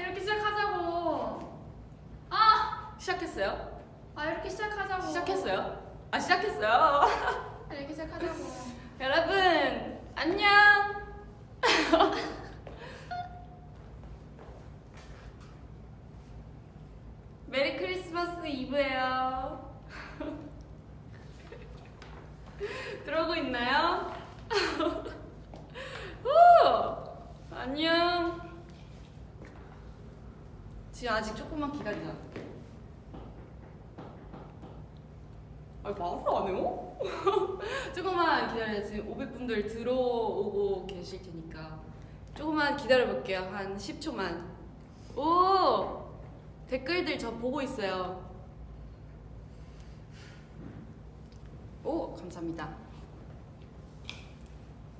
이렇게 시작하자고. 아, 시작했어요? 아 이렇게 시작하자고. 시작했어요? 아 시작했어요. 아, 이렇게 시작하자고. 여러분 안녕. 메리 크리스마스 이브예요. 들어오고 있나요? 오, 안녕. 지금 아직 조금만 기다리자. 아, 말을 안 해요? 조금만 기다려요. 지금 500분들 들어오고 계실 테니까. 조금만 기다려볼게요. 한 10초만. 오! 댓글들 저 보고 있어요. 오, 감사합니다.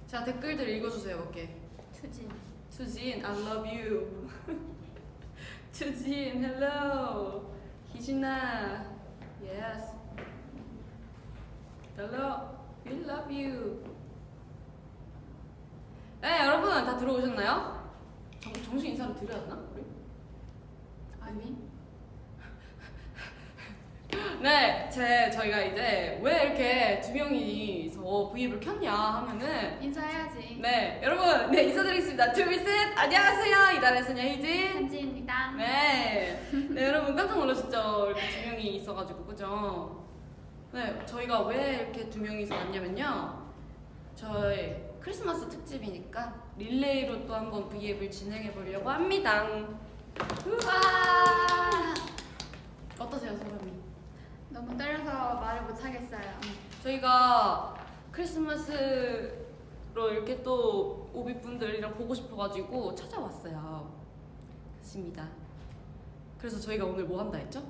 자, 댓글들 읽어주세요, 볼게. 투진. 수진, I love you. 수진, hello. 희진아, yes. Hello, we love you. 네, 여러분 다 들어오셨나요? 정, 정신 인사를 드려야 하나? 우리? 아니. 네, 제 저희가 이제 왜 이렇게 두 명이서 V앱을 켰냐 하면은 인사해야지. 네, 여러분, 네 인사드리겠습니다. 둘, 셋, 안녕하세요. 이달의 소녀 희진. 한지입니다. 네. 네, 여러분 깜짝 놀라셨죠? 이렇게 두 명이 있어가지고, 그죠? 네, 저희가 왜 이렇게 두 명이서 왔냐면요. 저희 크리스마스 특집이니까 릴레이로 또 한번 V앱을 진행해 보려고 합니다. 와. 어떠세요, 소감이? 너무 떨려서 말을 못 하겠어요. 저희가 크리스마스로 이렇게 또 오비 분들이랑 보고 싶어가지고 찾아왔어요. 그렇습니다. 그래서 저희가 오늘 뭐 한다 했죠?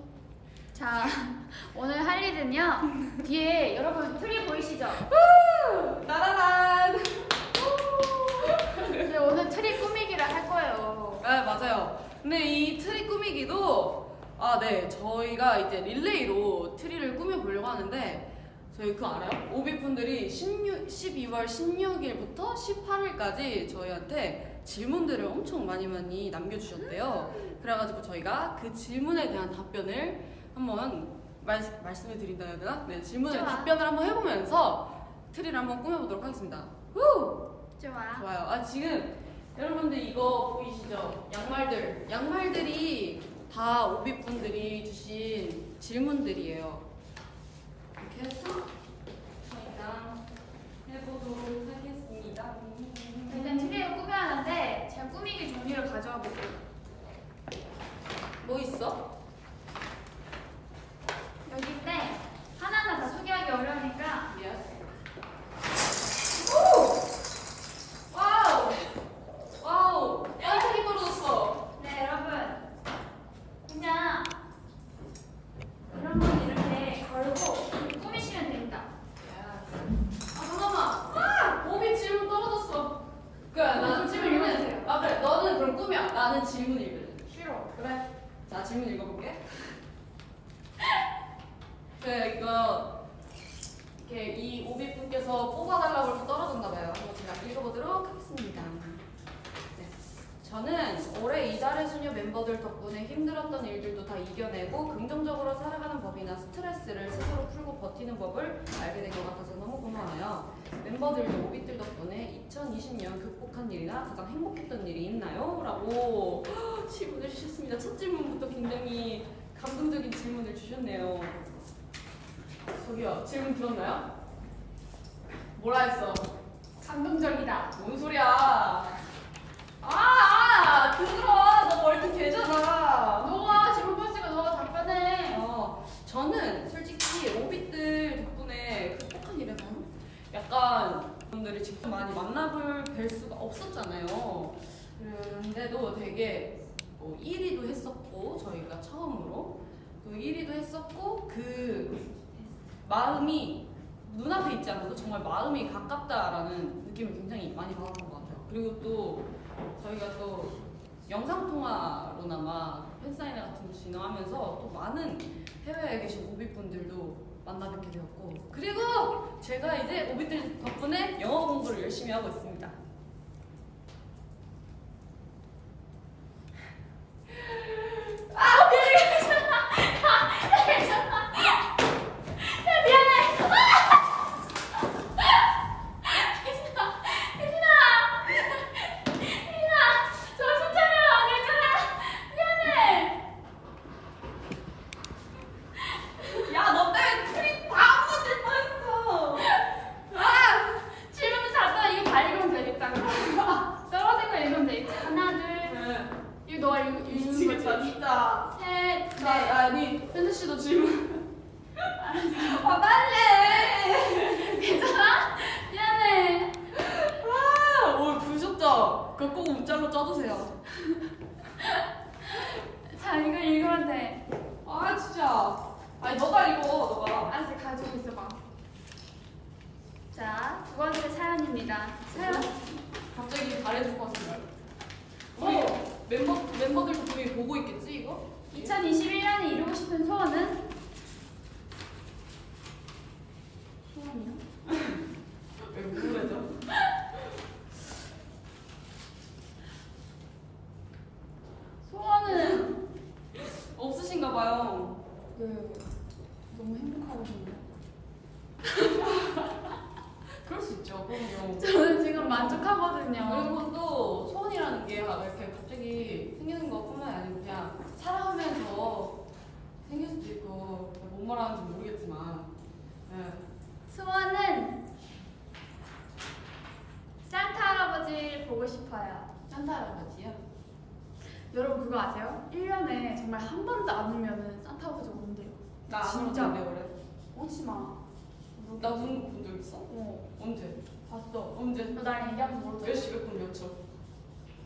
자, 오늘 할 일은요. 뒤에 여러분 트리 보이시죠? 따라란! 네, 오늘 트리 꾸미기를 할 거예요. 네, 맞아요. 근데 이 트리 꾸미기도 아, 네. 저희가 이제 릴레이로 트리를 꾸며 보려고 하는데 저희 그거 알아요? 오비분들이 16, 12월 16일부터 18일까지 저희한테 질문들을 엄청 많이 많이 남겨주셨대요. 그래가지고 저희가 그 질문에 대한 답변을 한번 말, 말씀을 드린다 해야 되나? 네, 질문에 좋아. 답변을 한번 해보면서 트리를 한번 꾸며보도록 하겠습니다. 후! 좋아. 좋아요. 아 지금 여러분들 이거 보이시죠? 양말들. 양말들이 다 오비분들이 주신 질문들이에요. 이렇게 해서 저희가 해보도록 하겠습니다. 일단 트리를 꾸며야 하는데 제가 꾸미기 종이를 가져와 볼게요. 뭐 있어? 여기인데 하나하나 다 소개하기 어려우니까 yes. 오! wow! 이 떨어졌어. 네 여러분 그냥 이런 건 이렇게 걸고 꾸미시면 됩니다. 아 잠깐만. 아! 오빛 질문 떨어졌어. 그래 나는 질문 읽어주세요. 아 그래 너는 그럼 꿈이야. 나는 질문 읽을래. 싫어. 그래. 자 질문 읽어볼게. 그래 이거 이렇게 이 오비 분께서 뽑아달라고 해서 떨어졌나 봐요. 한번 제가 읽어보도록 하겠습니다. 네. 저는 올해 이달의 수녀 멤버들 덕분에 힘들었던 일들도 다 이겨내고 긍정적으로 살아가는 법이나 스트레스를 스스로 풀고 버티는 법을 알게 된 것 같아서 너무 고마워요. 멤버들도 오빛들 덕분에 2020년 극복한 일이나 가장 행복했던 일이 있나요? 라고 질문을 주셨습니다. 첫 질문부터 굉장히 감동적인 질문을 주셨네요. 저기요, 질문 들었나요? 뭐라 했어? 감동적이다. 뭔 소리야? 아, 아 들어. 너 멀티 되잖아. 너가 질문 봤으니까 너가 답변해. 어, 저는 솔직히 오빛들 덕분에 극복한 일에는 약간 분들이 직접 많이 만나볼 뵐 수가 없었잖아요. 그런데도 되게 뭐 1위도 했었고 저희가 처음으로 또 1위도 했었고 그 마음이 눈앞에 있지 않아도 정말 마음이 가깝다라는 느낌을 굉장히 많이 받았던 것 같아요. 그리고 또 저희가 또 영상통화로나마 팬사인회 같은 거 진행하면서 또 많은 해외에 계신 오비분들도 만나 뵙게 되었고 그리고 제가 이제 오비들 덕분에 영어 공부를 열심히 하고 있습니다. 아 오케이. 아, 괜찮아 괜찮아.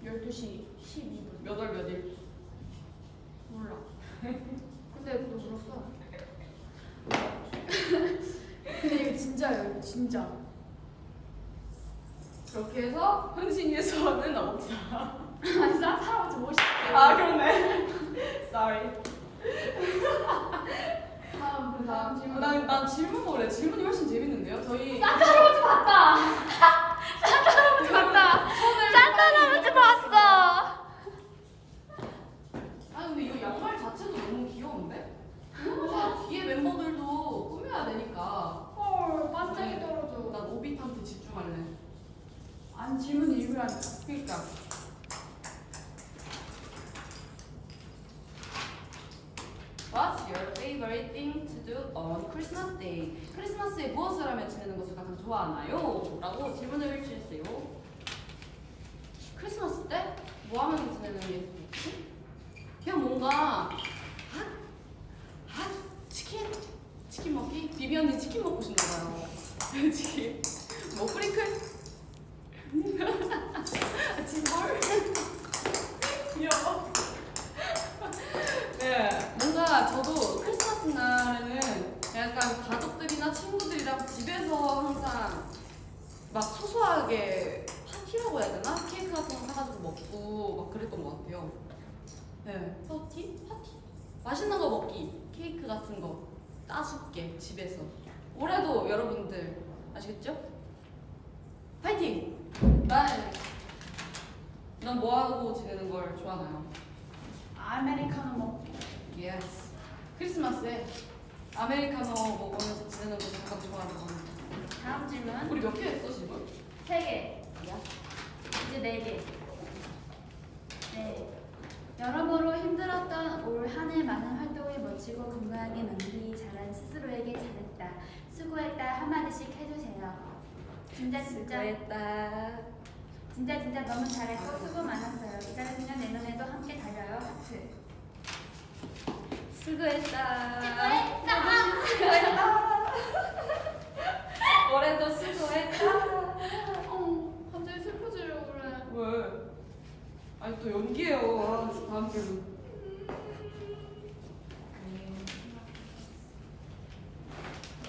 12시 12분. 몇 월, 몇 일? 몰라. 근데 너 울었어. 근데 이거 진짜예요, 이거 진짜. 그렇게 해서 소원은 없다. 아니, 산타 할아버지 멋있대. 아, 그렇네. Sorry. 다음, 그 다음 질문. 난, 난 질문 뭐래? 질문이 훨씬 재밌는데요? 저희 산타 할아버지 봤다. 산타 할아버지 봤다. 산타 할아버지 봤어. 아 근데 이거 양말 자체도 너무 귀여운데? 자, 뒤에 멤버들도 꾸며야 되니까 헐, 반짝이 떨어져. 난 오빛한테 집중할래 아니 질문 읽으라니까. 그니까 What's your favorite thing to do on Christmas Day? 크리스마스에 무엇을 하며 지내는 것을 가장 좋아하나요? 라고 질문을 주셨어요 크리스마스 때? 뭐 하면서 지내는 게 좋지? 그냥 뭔가 핫! 핫! 치킨? 치킨 먹기? 비비 언니 치킨 먹고 싶나 봐요 치킨 뭐 프링클? 진볼? 귀여워 네, 뭔가 저도 크리스마스 날에는 약간 가족들이나 친구들이랑 집에서 항상 막 소소하게 파티라고 해야 되나? 케이크 같은 거 사가지고 먹고 막 그랬던 것 같아요. 네, 파티? 파티? 맛있는 거 먹기, 케이크 같은 거 따줄게 집에서. 올해도 여러분들 아시겠죠? 파이팅! 난, 난뭐 하고 지내는 걸 좋아하나요? 아메리카노 먹기. yes. 크리스마스에 아메리카노 먹으면서 지내는 거 잠깐 좋아하는 거. 다음 질문. 우리 몇 개 했어 지금? 세 개. 이제 네 개. 네. 여러모로 힘들었던 올 한 해 많은 활동을 멋지고 건강하게 마무리 잘한 스스로에게 잘했다. 수고했다 한마디씩 해주세요. 진짜 진짜 수고했다. 진짜 진짜 너무 잘했고 수고 많았어요. 이 잘했으면 내년에도 함께 달려요. 하트. 수고했다. 수고했다. 수고했다. 올해도 수고했다. 어, 갑자기 슬퍼지려고 그래. 왜? 아니 또 연기해요. 아, 다음 질문.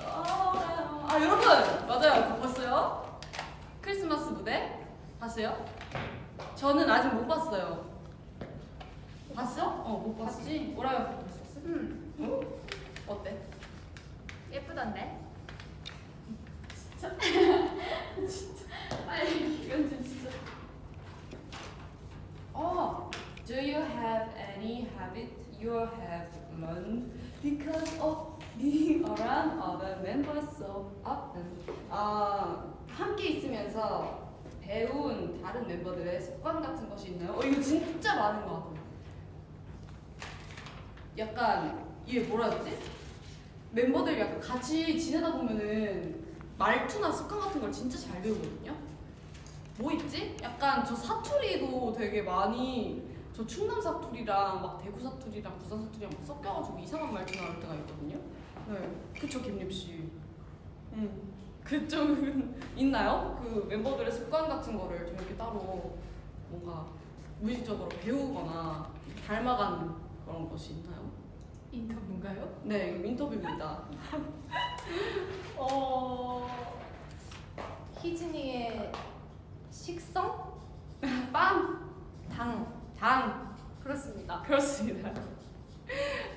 아, 아 여러분 맞아요 봤어요? 크리스마스 무대 봤어요? 저는 아직 못 봤어요. 봤어? 어못 봤어. 봤지? 오라면 음, 응. 어때? 예쁘던데. 아니 이건 진짜. 어. Do you have any habit you have learned because of being around other members so often? 아 함께 있으면서 배운 다른 멤버들의 습관 같은 것이 있나요? 어 이거 진짜 많은 것 같아요. 약간 이게 뭐라 되지? 멤버들 약간 같이 지내다 보면은 말투나 습관 같은 걸 진짜 잘 배우거든요. 뭐 있지? 약간 저 사투리도 되게 많이 저 충남 사투리랑 막 대구 사투리랑 부산 사투리랑 막 섞여가지고 이상한 말투 나올 때가 있거든요. 네, 그쵸 김립 씨. 음, 그쪽은 있나요? 그 멤버들의 습관 같은 거를 좀 이렇게 따로 뭔가 무의식적으로 배우거나 닮아가는 그런 것이 있나요? 인터뷰인가요? 네, 인터뷰입니다. 어 희진이의 식성 빵, 당 당, 그렇습니다. 그렇습니다.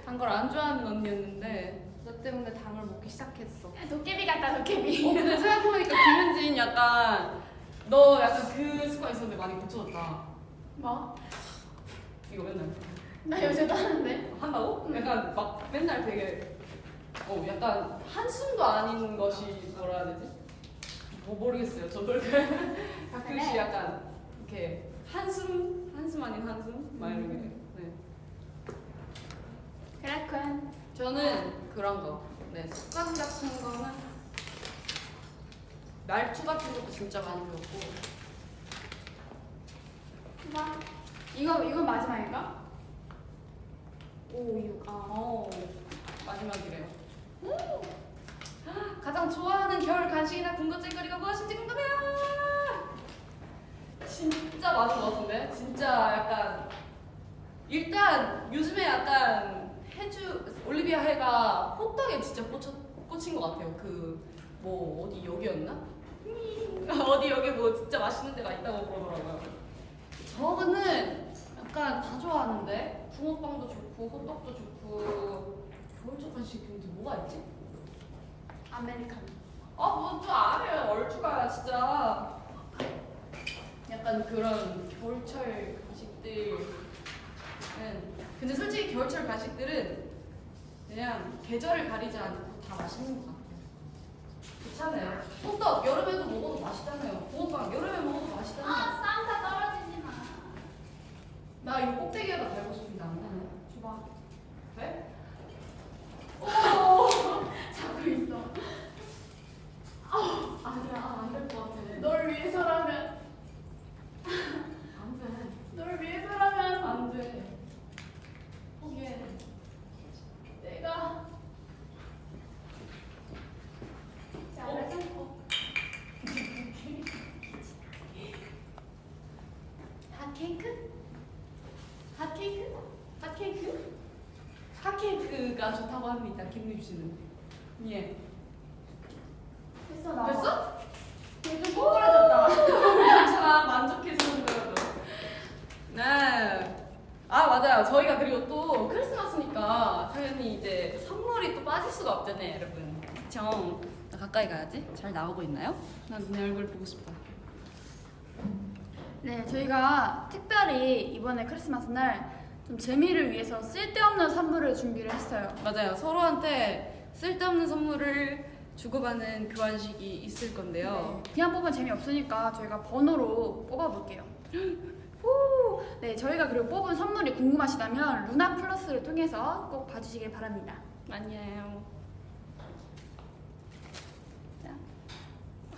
단 걸 안 좋아하는 언니였는데 너 때문에 당을 먹기 시작했어. 도깨비 같다 도깨비. 어 근데 생각해보니까 김현진 약간 너 약간 그 습관 있었는데 많이 고쳐졌다. 뭐? 이거 맨날 나 요새도 하는데. 한다고? 응. 약간 막 맨날 되게 어 약간 한숨도 아닌 것이 뭐라 해야 되지? 뭐 모르겠어요. 저도 가끔씩 그래. 약간 이렇게 한숨 한숨 아닌 한숨 막 이런 게. 네. 그렇군. 저는 그런 거. 네 습관 같은 거는 말투 같은 것도 진짜 많이 배웠고. 뭐? 이거 이거 마지막인가? 오 이거 아어 마지막이래요. 가장 좋아하는 겨울 간식이나 군것질거리가 무엇인지 궁금해요. 진짜 많은 것 같은데? 진짜 약간 일단 요즘에 약간 해주 올리비아 해가 호떡에 진짜 꽂혀, 꽂힌 것 같아요. 그 뭐 어디 여기였나? 음, 어디 여기 뭐 진짜 맛있는 데가 있다고 그러더라고요. 저는 약간 다 좋아하는데 붕어빵도 좋고 호떡도 좋고 겨울철 간식 근데 뭐가 있지? 아메리카노. 아뭐또 알아요 얼추가 진짜 약간 그런 겨울철 간식들은 근데 솔직히 겨울철 간식들은 그냥 계절을 가리지 않고 다 맛있는 것 같아요 괜찮아요 호떡 여름에도 먹어도 맛있잖아요 붕어빵 여름에 먹어도 맛있잖아요 아 산타 떨어지지 마. 나 이거 꼭대기에다 달고 싶은데 안되네 줘봐. 돼? 잡고 있어. 아니야 안 될 것 같아 널 위해서라면. 안 돼 널 위해서라면. 안 돼 포기해 내가. 잘해서. 핫케이크? 핫케이크? 핫케이크? 핫케이크가 좋다고 합니다 김립 씨는 예 됐어 나. 됐어? 좀 꼬꾸라졌다. 괜찮아 만족해 주는 거라도 네. 아 맞아요 저희가 그리고 또 크리스마스니까 당연히 이제 선물이 또 빠질 수가 없잖아요 여러분 그쵸 나 가까이 가야지 잘 나오고 있나요? 난 내 얼굴 보고 싶다 네, 저희가 특별히 이번에 크리스마스 날 좀 재미를 위해서 쓸데없는 선물을 준비를 했어요. 맞아요 서로한테 쓸데없는 선물을 주고받는 교환식이 있을 건데요 네, 그냥 뽑으면 재미없으니까 저희가 번호로 뽑아볼게요. 후! 네, 저희가 그리고 뽑은 선물이 궁금하시다면 루나 플러스를 통해서 꼭 봐주시길 바랍니다. 아니에요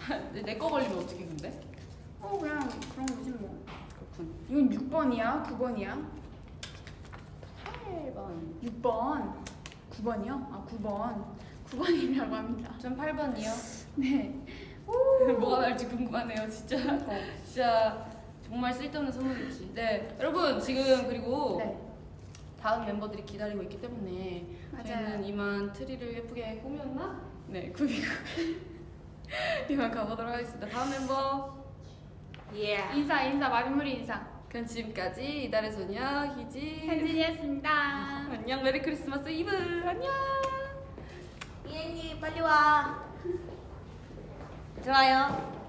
내거 걸리면 어떻게 근데? 어, 그냥 그런 거지 뭐. 그렇군 이건 6번이야? 9번이야? 8번 6번. 9번이요? 아, 9번. 9번이라고 합니다. 전 8번이요 네. 뭐가 나올지 궁금하네요 진짜 진짜 정말 쓸데없는 선물이지 네 여러분 지금 그리고 네, 다음 멤버들이 기다리고 있기 때문에 맞아요. 저희는 이만 트리를 예쁘게 꾸몄나? 네 꾸미고 이만 가보도록 하겠습니다 다음 멤버 예 인사, 인사, 마무리 인사. 그럼 지금까지 이달의 소녀 희진 현진이었습니다. 안녕 Merry Christmas 이브 안녕 이엔이 빨리 와. 좋아요.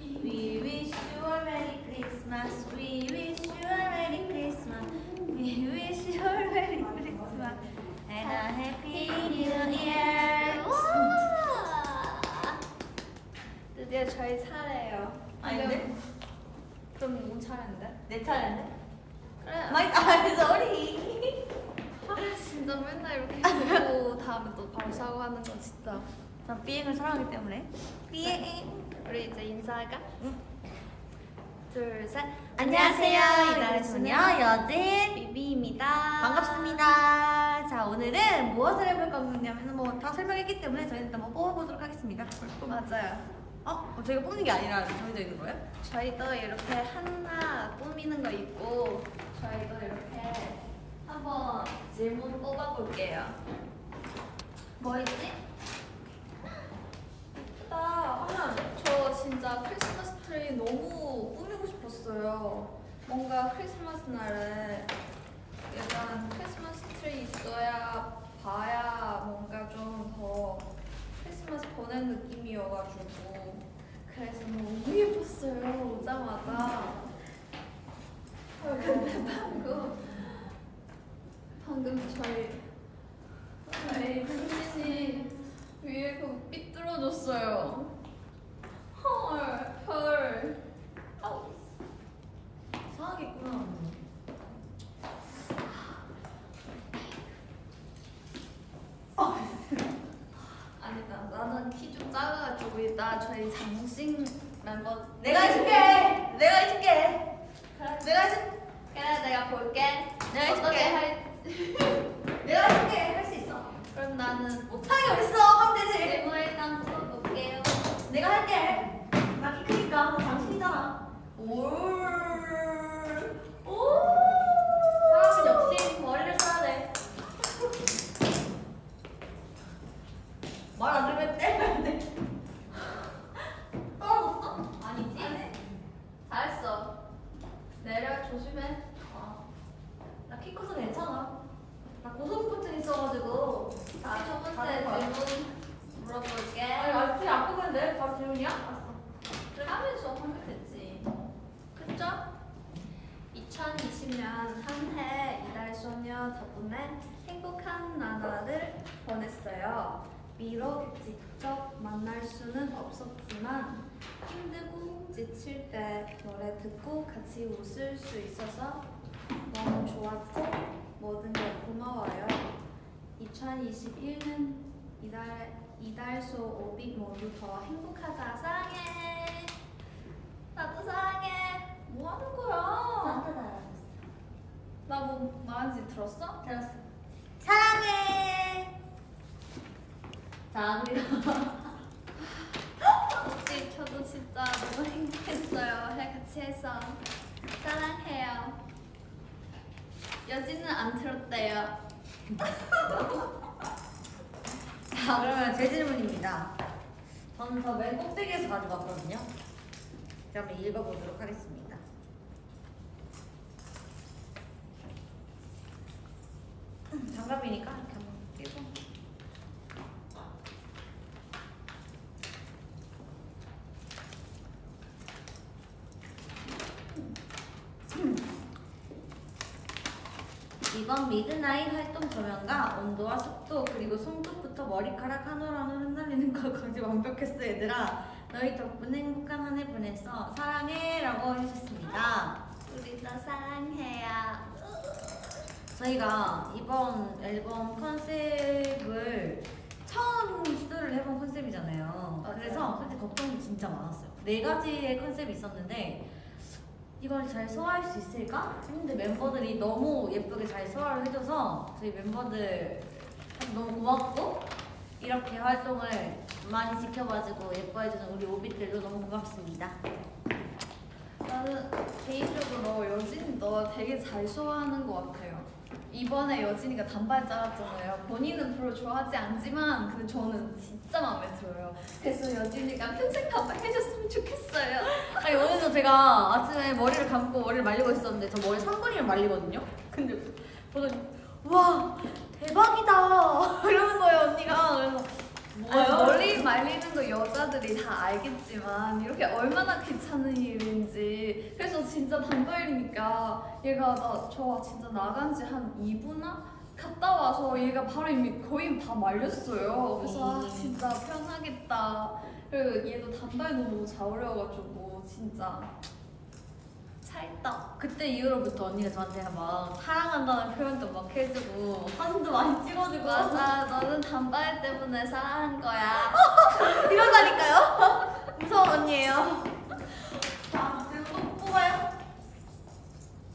We wish you a Merry Christmas. We wish you a Merry Christmas. We wish you a Merry Christmas and a Happy New Year. 와! 드디어 저희 차례예요. 아닌데? 그럼 누구 차례인데? 내 차례인데? 그래. my 아, sorry. 아 진짜 맨날 이렇게 해놓고 다음에 또 바로 사과하는 거 진짜. 전 비행을 사랑하기 때문에. 비행. 우리 이제 인사할까? 둘, 셋. 안녕하세요. 이달의 소녀 여진 비비입니다. 반갑습니다. 자 오늘은 무엇을 해볼 거냐면 뭐다 설명했기 때문에 저희는 일단 뽑아보도록 하겠습니다. 맞아요. 어? 어, 저희가 뽑는 게 아니라 정해져 있는 거예요? 저희도 이렇게 하나 꾸미는 거 있고 저희도 이렇게 한번 질문 뽑아볼게요. 뭐 있지? 예쁘다. 저 진짜 크리스마스 트리 너무 꾸미고 싶었어요. 뭔가 크리스마스 날에 약간 크리스마스 트리 있어야 봐야 뭔가 좀더 크리스마스 보낸 느낌이어가지고 그래서 너무 예뻤어요 오자마자. 아, 근데 방금 방금 저희 저희 당신이 위에 그 삐뚤어졌어요. 헐, 헐. 아우. 이상하겠구나. 나는 키좀 작아가지고 이따 저희 장신 멤버 내가 해줄게. 내가 해줄게. 그래, 내가 해줄. 그래 내가 볼게. 내가 해줄게. 할? 내가 해줄게. 할 수 있어. 그럼 나는 못하게 어딨어? 하면 되지. 질문 일단 풀어볼게요. 내가 할게. 나 키 크니까 당신이잖아. 올. 오. 사람은 역시 머리를 써야 돼. 말안 들으면 때려야 돼. 떨어졌어? 아니지? 아니, 잘했어. 내려 조심해. 어. 나키 커서 괜찮아. 나 고소공포증 있어가지고. 자, 첫 번째. 질문 물어볼게. 아니, 아직 안 뽑았는데? 바로 질문이야? 알았어. 그래 하면서 하면 되지. 그쵸? 2020년 한 해 이달 소녀 덕분에 행복한 나날을 보냈어요. 비록 직접 만날 수는 없었지만 힘들고 지칠 때 노래 듣고 같이 웃을 수 있어서 너무 좋았고 모든 게 고마워요. 2021년 이달 이달소 오빛 모두 더 행복하자 사랑해. 나도 사랑해. 뭐 하는 거야? 나뭐 말하는지 들었어? 들었어. 사랑해. 자, 그리고. 네, 저도 진짜 너무 행복했어요. 해 같이 해서 사랑해요. 여진은 안 들었대요. 자, 그러면 제 질문입니다. 저는 저 맨 꼭대기에서 가져갔거든요. 제가 한번 읽어보도록 하겠습니다. 음, 장갑이니까 이렇게 한번 끼고. 음. 이번 Midnight 활동 조명과 온도와 습도 그리고 손끝부터 머리카락 한올한올 흩날리는 것까지 완벽했어 얘들아 너희 덕분에 행복한 한 해 보냈어 사랑해 라고 해주셨습니다 우리도 사랑해요. 저희가 이번 앨범 컨셉을 처음 시도를 해본 컨셉이잖아요 맞아요. 그래서 솔직히 걱정이 진짜 많았어요 네 가지의 컨셉이 있었는데 이걸 잘 소화할 수 있을까? 했는데 멤버들이 너무 예쁘게 잘 소화를 해줘서 저희 멤버들 너무 고맙고 이렇게 활동을 많이 지켜봐주고 예뻐해주는 우리 오빛들도 너무 고맙습니다. 나는 개인적으로 여진이 너 되게 잘 소화하는 것 같아요. 이번에 여진이가 단발 잘랐잖아요. 본인은 별로 좋아하지 않지만 근데 저는 진짜 마음에 들어요. 그래서 여진이가 평생 단발 해줬으면 좋겠어요. 아니 오늘도 제가 아침에 머리를 감고 머리를 말리고 있었는데 저 머리 3분이면 말리거든요? 근데 보더니 와 대박이다 이러는 거예요 언니가 그래서 뭐예요? 머리 말리는 거 여자들이 다 알겠지만 이렇게 얼마나 귀찮은 일인지. 그래서 진짜 단발이니까 얘가 나 저 진짜 나간 지 한 2분나 갔다 와서 얘가 바로 이미 거의 다 말렸어요. 그래서 아 진짜 편하겠다. 그리고 얘도 단발 너무 잘 어울려가지고 진짜 찰떡. 그때 이후로부터 언니가 저한테 막 사랑한다는 표현도 막 해주고 사진도 많이 찍어주고 맞아 너는 단발 때문에 사랑한 거야. 이러다니까요. 무서운 언니예요. 아 그리고 뽑아요?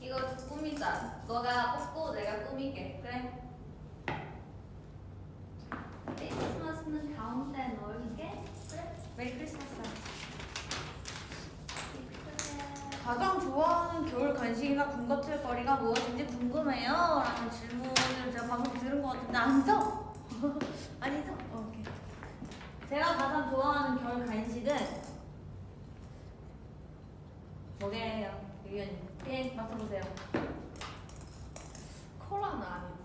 이거 꾸미자. 너가 뽑고 내가 꾸미게. 그래. Merry Christmas는 가운데 넣을게. 그래. Merry Christmas. 좋아하는 겨울 간식이나 군것질거리가 무엇인지 궁금해요. 라는 질문을 제가 방금 들은 것 같은데 아니죠? 아니죠? 오케이. 제가 가장 좋아하는 겨울 간식은 뭐게요? 유연이. 예, 맞춰보세요. 코라는 아니지.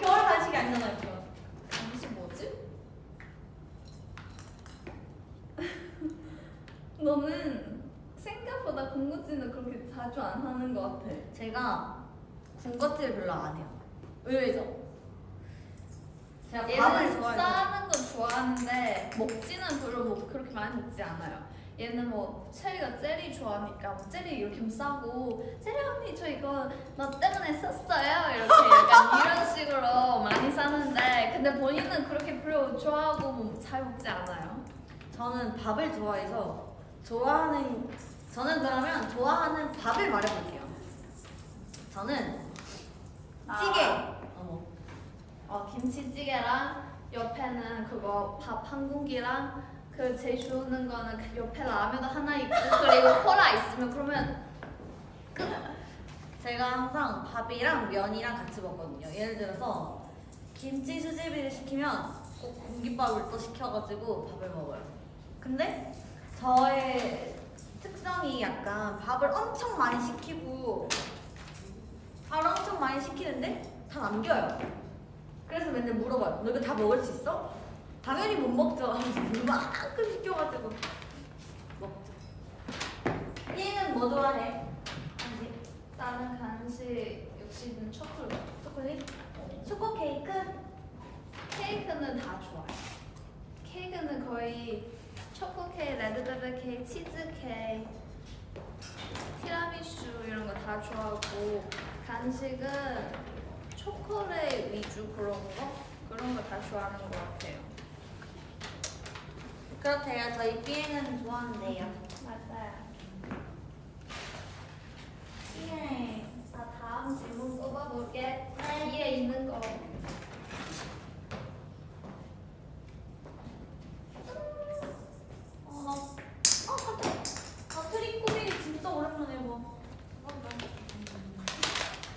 겨울 간식이 아니잖아요, 이거. 간식 뭐지? 너는 생각보다 군것질은 그렇게 자주 안 하는 것 같아. 제가 군것질 별로 안 해요. 의외죠? 제가 밥을. 싸는 건 좋아하는데 먹지는 별로 뭐 그렇게 많이 먹지 않아요. 얘는 뭐 체리가 젤리 좋아하니까 뭐 젤리 이렇게 좀 싸고 젤리 언니 저 이거 너 때문에 샀어요 이렇게 약간 이런 식으로 많이 싸는데 근데 본인은 그렇게 별로 좋아하고 뭐 잘 먹지 않아요. 저는 밥을 좋아해서 좋아하는 저는 그러면 좋아하는 밥을 말해볼게요. 저는 찌개. 어머. 어 김치찌개랑 옆에는 그거 밥 한 공기랑 그 제일 좋은 거는 그 옆에 라면도 하나 있고 그리고 콜라 있으면 그러면 제가 항상 밥이랑 면이랑 같이 먹거든요. 예를 들어서 김치 수제비를 시키면 꼭 공깃밥을 또 시켜가지고 밥을 먹어요. 근데 저의 특성이 약간 밥을 엄청 많이 시키고 밥을 엄청 많이 시키는데 다 남겨요. 그래서 맨날 물어봐요. 너 이거 다 먹을 수 있어? 당연히 못 먹죠. 이만큼 시켜가지고 먹죠. 얘는 뭐 좋아해? 한지? 다른 간식 역시는 초콜릿. 초콜릿? 초코 케이크? 케이크는 다 좋아해. 케이크는 거의 초코 케이크, 레드벨벳 케이크, 치즈 케이크, 티라미슈 이런 거 다 좋아하고 간식은 초콜릿 위주 그런 거 그런 거 다 좋아하는 것 같아요. 그렇대요. 저희 삐에는 좋아하는데요. 맞아요. 예. 자 다음 질문 뽑아볼게. 뒤에 있는 거. 어, 어, 깜짝이야. 아, 트리코리 진짜 오랜만에 봐.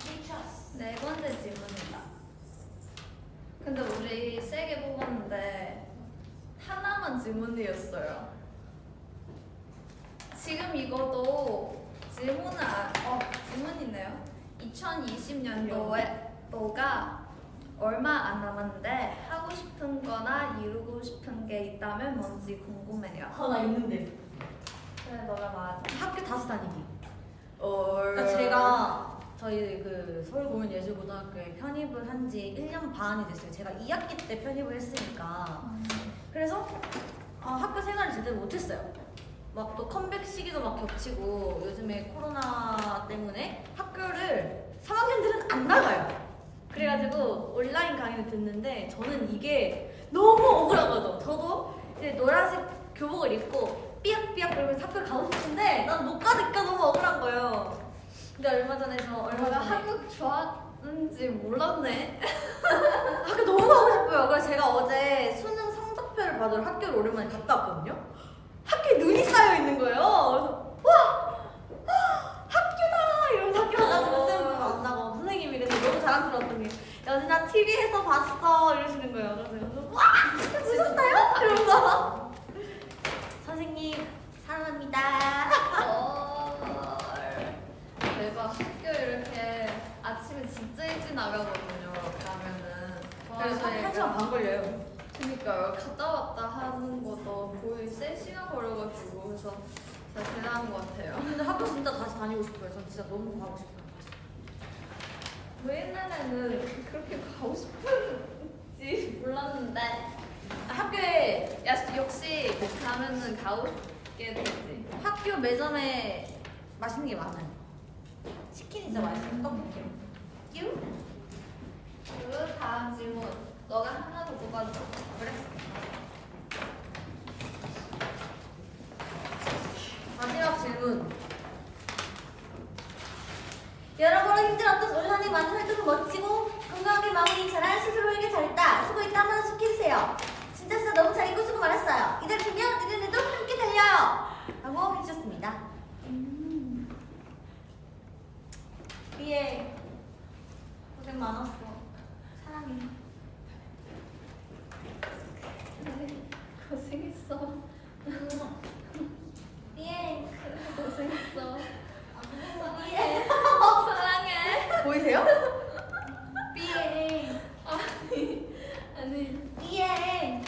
미쳤어. 네 번째 질문이다. 근데 우리 세개 뽑았는데 하나만 질문이었어요. 지금 이것도 질문을 안- 어 질문이네요. 2020년도에 너가 얼마 안 남았는데 하고 싶은 거나 이루고 싶은 게 있다면 뭔지 궁금해요. 아, 나 있는데. 그래 너가 말하자. 학교 다시 다니기. 얼. 그러니까 제가 저희 그 서울공연예술고등학교에 편입을 한 지 1년 반이 됐어요. 제가 2학기 때 편입을 했으니까. 그래서 아, 학교 생활을 제대로 못했어요. 막 또 컴백 시기도 막 겹치고 요즘에 코로나 때문에 학교를 3학년들은 안 나가요. 그래가지고 온라인 강의를 듣는데 저는 이게 너무 억울한 거죠. 저도 이제 노란색 교복을 입고 삐약삐약 그러면서 학교를 가고 싶은데 난 못 가니까 너무 억울한 거예요. 근데 얼마 전에 저 얼마 내가 전에 한국 좋아하는지 몰랐네. 학교 너무 가고 싶어요. 그래서 제가 어제 수능 성적표를 받으러 학교를 오랜만에 갔다 왔거든요. 학교에 눈이 쌓여 있는 거예요. 그래서 와 학교다 이러면서 학교 가가지고 쌤들 만나고 선생님이 그래서 너무 자랑스러웠던 게 여진아 TV에서 봤어 이러시는 거예요. 그래서 와 보셨어요? 이러면서 선생님 사랑합니다. 헐. 대박. 학교 이렇게 아침에 진짜 일찍 나가거든요. 가면은. 그래서 한 시간 반 걸려요. 그니까요. 갔다 왔다 하는 것도 거의 3시간 걸려가지고. 그래서 진짜 대단한 것 같아요. 근데 학교 진짜 다시 다니고 싶어요. 전 진짜 너무 가고 싶어요. 왜 옛날에는 그렇게 가고 싶은지 몰랐는데. 아, 학교에 야, 역시 가면은 가고 싶게 되지. 학교 매점에 맛있는 게 많아요. 치킨 진짜 맛있어요. 떡볶이. 유? 그리고 다음 질문. 너가 하나 더 뽑아줘. 그래. 마지막 질문. 여러모로 힘들었던 올 한해 많은 활동을 멋지고 건강하게 마무리 잘한 스스로에게 잘했다. 수고했다 한마디씩 해주세요. 진짜 진짜 너무 잘 입고 수고 많았어요. 이달 주면 내년에도 함께 달려요. 라고 해주셨습니다. 삐에 고생 많았어. 사랑해. 고생했어. 삐에. 고생했어. 삐에. 사랑해. 보이세요? 삐에. 아니 아니. 삐에.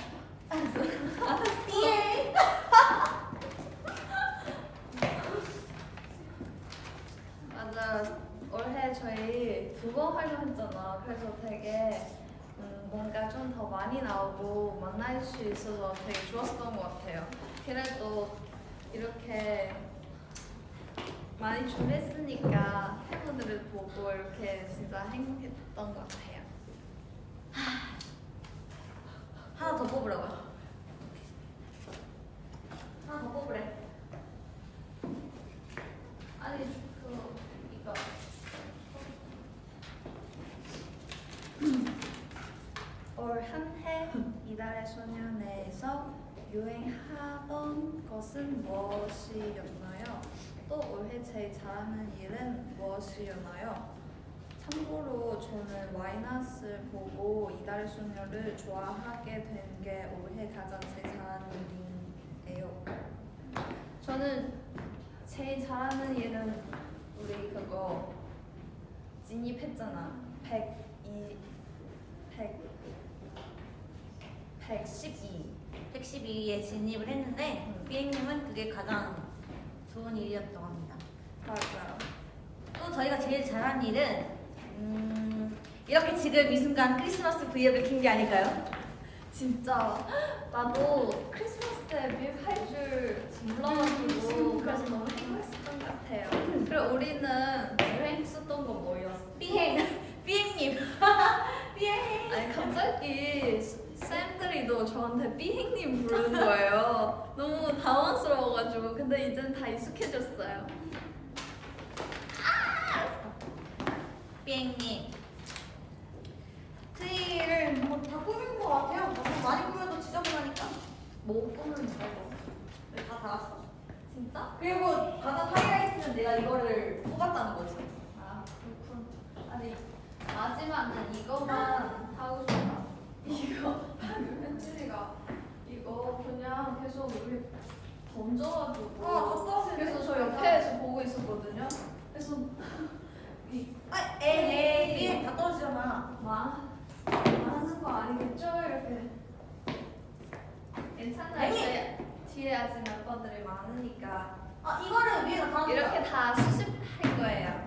맞아. 올해 저희 두 번 활동했잖아. 그래서 되게 음, 뭔가 좀 더 많이 나오고 만날 수 있어서 되게 좋았던 것 같아요. 그래도 이렇게 많이 준비했으니까 팬분들을 보고 이렇게 진짜 행복했던 것 같아요. 하나 더 뽑으라고요. 하나 더 뽑으래. 아니 그 이거 올 한 해 이달의 소년에서 유행하던 것은 무엇이었나요? 또 올해 제일 잘하는 일은 무엇이었나요? 참고로 저는 와이너스를 보고 이달의 소녀를 좋아하게 된 게 올해 가장 제일 잘하는 일이에요. 저는 제일 잘하는 일은 우리 그거 진입했잖아. 102, 100, 112. 112에 진입을 했는데 음. 삐행님은 그게 가장 좋은 일이었다고 합니다. 맞아요. 또 저희가 제일 잘한 일은 음, 이렇게 지금 이 순간 크리스마스 브이앱을 킨 게 아닐까요? 진짜 나도 크리스마스 때 미국 할줄 몰라가지고 그래서 너무 행복했었던 것 같아요. 그리고 우리는 유행했었던 거 뭐였어? 삐행, 삐행님, 삐행. 아니 갑자기 쌤들이도 저한테 삐행님 부르는 거예요. 너무 당황스러워가지고 근데 이젠 다 익숙해졌어요. 삐행님. 트리를 뭐 다 꾸민 것 같아요. 너무 많이 꾸며도 지저분하니까. 뭐 꾸는 거고? 네, 다 달았어. 진짜? 그리고 가장 하이라이트는 내가 이거를 뽑았다는 거지. 아 그렇군. 아니 마지막은 이것만 하고 싶다. 이거 현진이가 이거 그냥 계속 우리 던져가지고. 아, 던져서 그래서 저 옆에서 보고 있었거든요. 그래서 이 아, 에이, 삐행 다 떨어지잖아. 마, 하는 거 아니겠죠? 이렇게. 괜찮아요. 이제 뒤에 아직 멤버들이 많으니까 아, 이거를 위에다. 이렇게 다 수습할 거예요.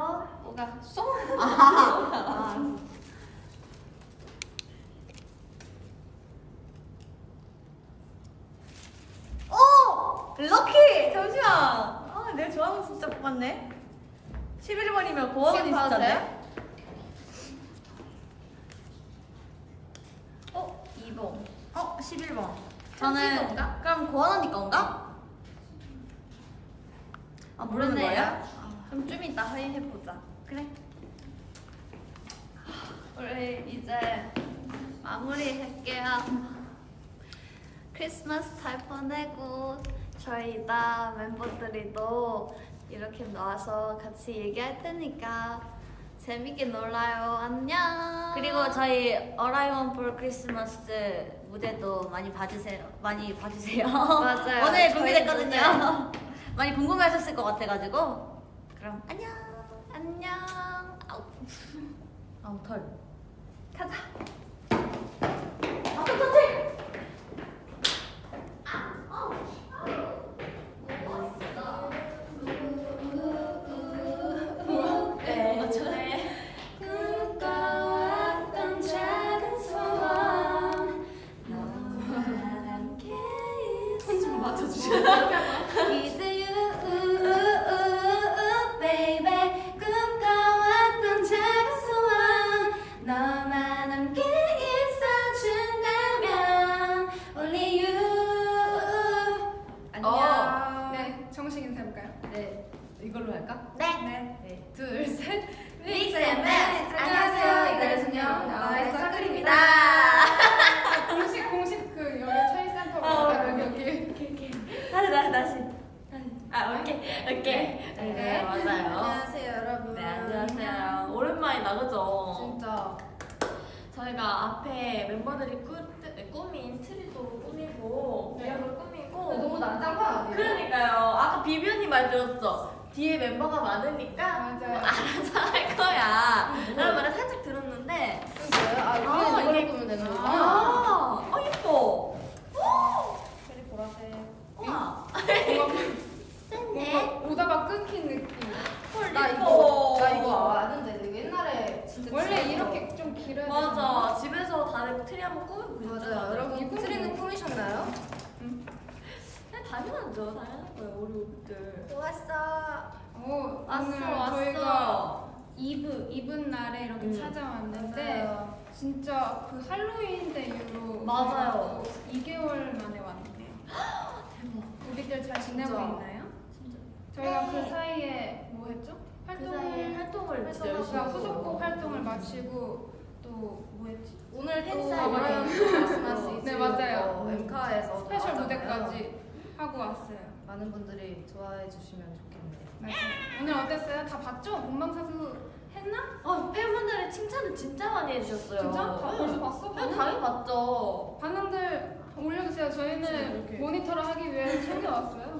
뭐가 쏙? 아, 오! 럭키! 잠시만. 아, 내가 좋아하는 거 진짜 뽑았네. 11번이면 고원이 지금 봐도 진짜인데? 돼? 어? 2번. 어, 11번. 현진 건가? 그럼 고원 언니 건가? 아, 모르는 거예요? 그럼 좀 이따 확인해보자. 그래. 우리 이제 마무리할게요. 크리스마스 잘 보내고 저희 이따 멤버들이도 이렇게 나와서 같이 얘기할 테니까 재밌게 놀아요. 안녕. 그리고 저희 어라이원 볼 크리스마스 무대도 많이 봐주세요. 많이 봐주세요. 맞아요. 오늘 저희 공개됐거든요. 많이 궁금해하셨을 것 같아가지고. 그럼 안녕. 안녕. 아우. 아우 털. 가자. 오케이 오케이. 네, 네. 맞아요. 안녕하세요, 여러분. 네 안녕하세요. 오랜만이다 그죠? 진짜. 저희가 앞에 멤버들이 꾸, 꾸민 트리도 꾸미고 배역을 꾸미고 너무 난장판 아니에요? 그러니까요. 아까 비비 언니 말 들었죠? 뒤에 멤버가 많으니까 맞아요. 알아서 할 거야. 라는 말을 살짝 들었는데 그거요? 아, 아, 우리는 이걸로 이게- 꾸면 되는. 아, 어 예뻐. very 보라색. 와. 뭔가 오다가 끊긴 느낌. 헐 나. 이거, 나 이거 아는데 이거 옛날에 진짜 원래 집에서- 이렇게 좀 길어야 맞아. 집에서 다들 트리 한번 그러잖아요. 맞아요. 여러분 트리는 꾸미셨나요? 네, 당연하죠. 당연한 거예요. 우리 오빛들. 좋았어. 오, 왔어 오늘 왔어. 저희가 이브 이브 날에 이렇게 음. 찾아왔는데 맞아요. 진짜 그 할로윈 때 이후로 맞아요. 2개월 만에 왔네요. 대박. 우리들 잘 지내고. 있나요? 저희가 그 사이에 뭐 했죠? 그 활동을 사이에 활동을 진짜 열심히 했어요. 후속곡 활동을 마치고 또 뭐 했지? 오늘 또 팬사인회. 브라이언 크리스마스 네, 맞아요. 어, 엠카에서 스페셜 나왔잖아요. 무대까지 하고 왔어요. 많은 분들이 좋아해 주시면 좋겠네요. 맞아요. 오늘 어땠어요? 다 봤죠? 본방사수 했나? 아, 팬분들의 칭찬을 진짜 많이 해주셨어요. 진짜? 다 응. 벌써 봤어? 네, 당연히 봤죠. 반응들 올려주세요. 저희는. 모니터를 하기 위해 챙겨왔어요.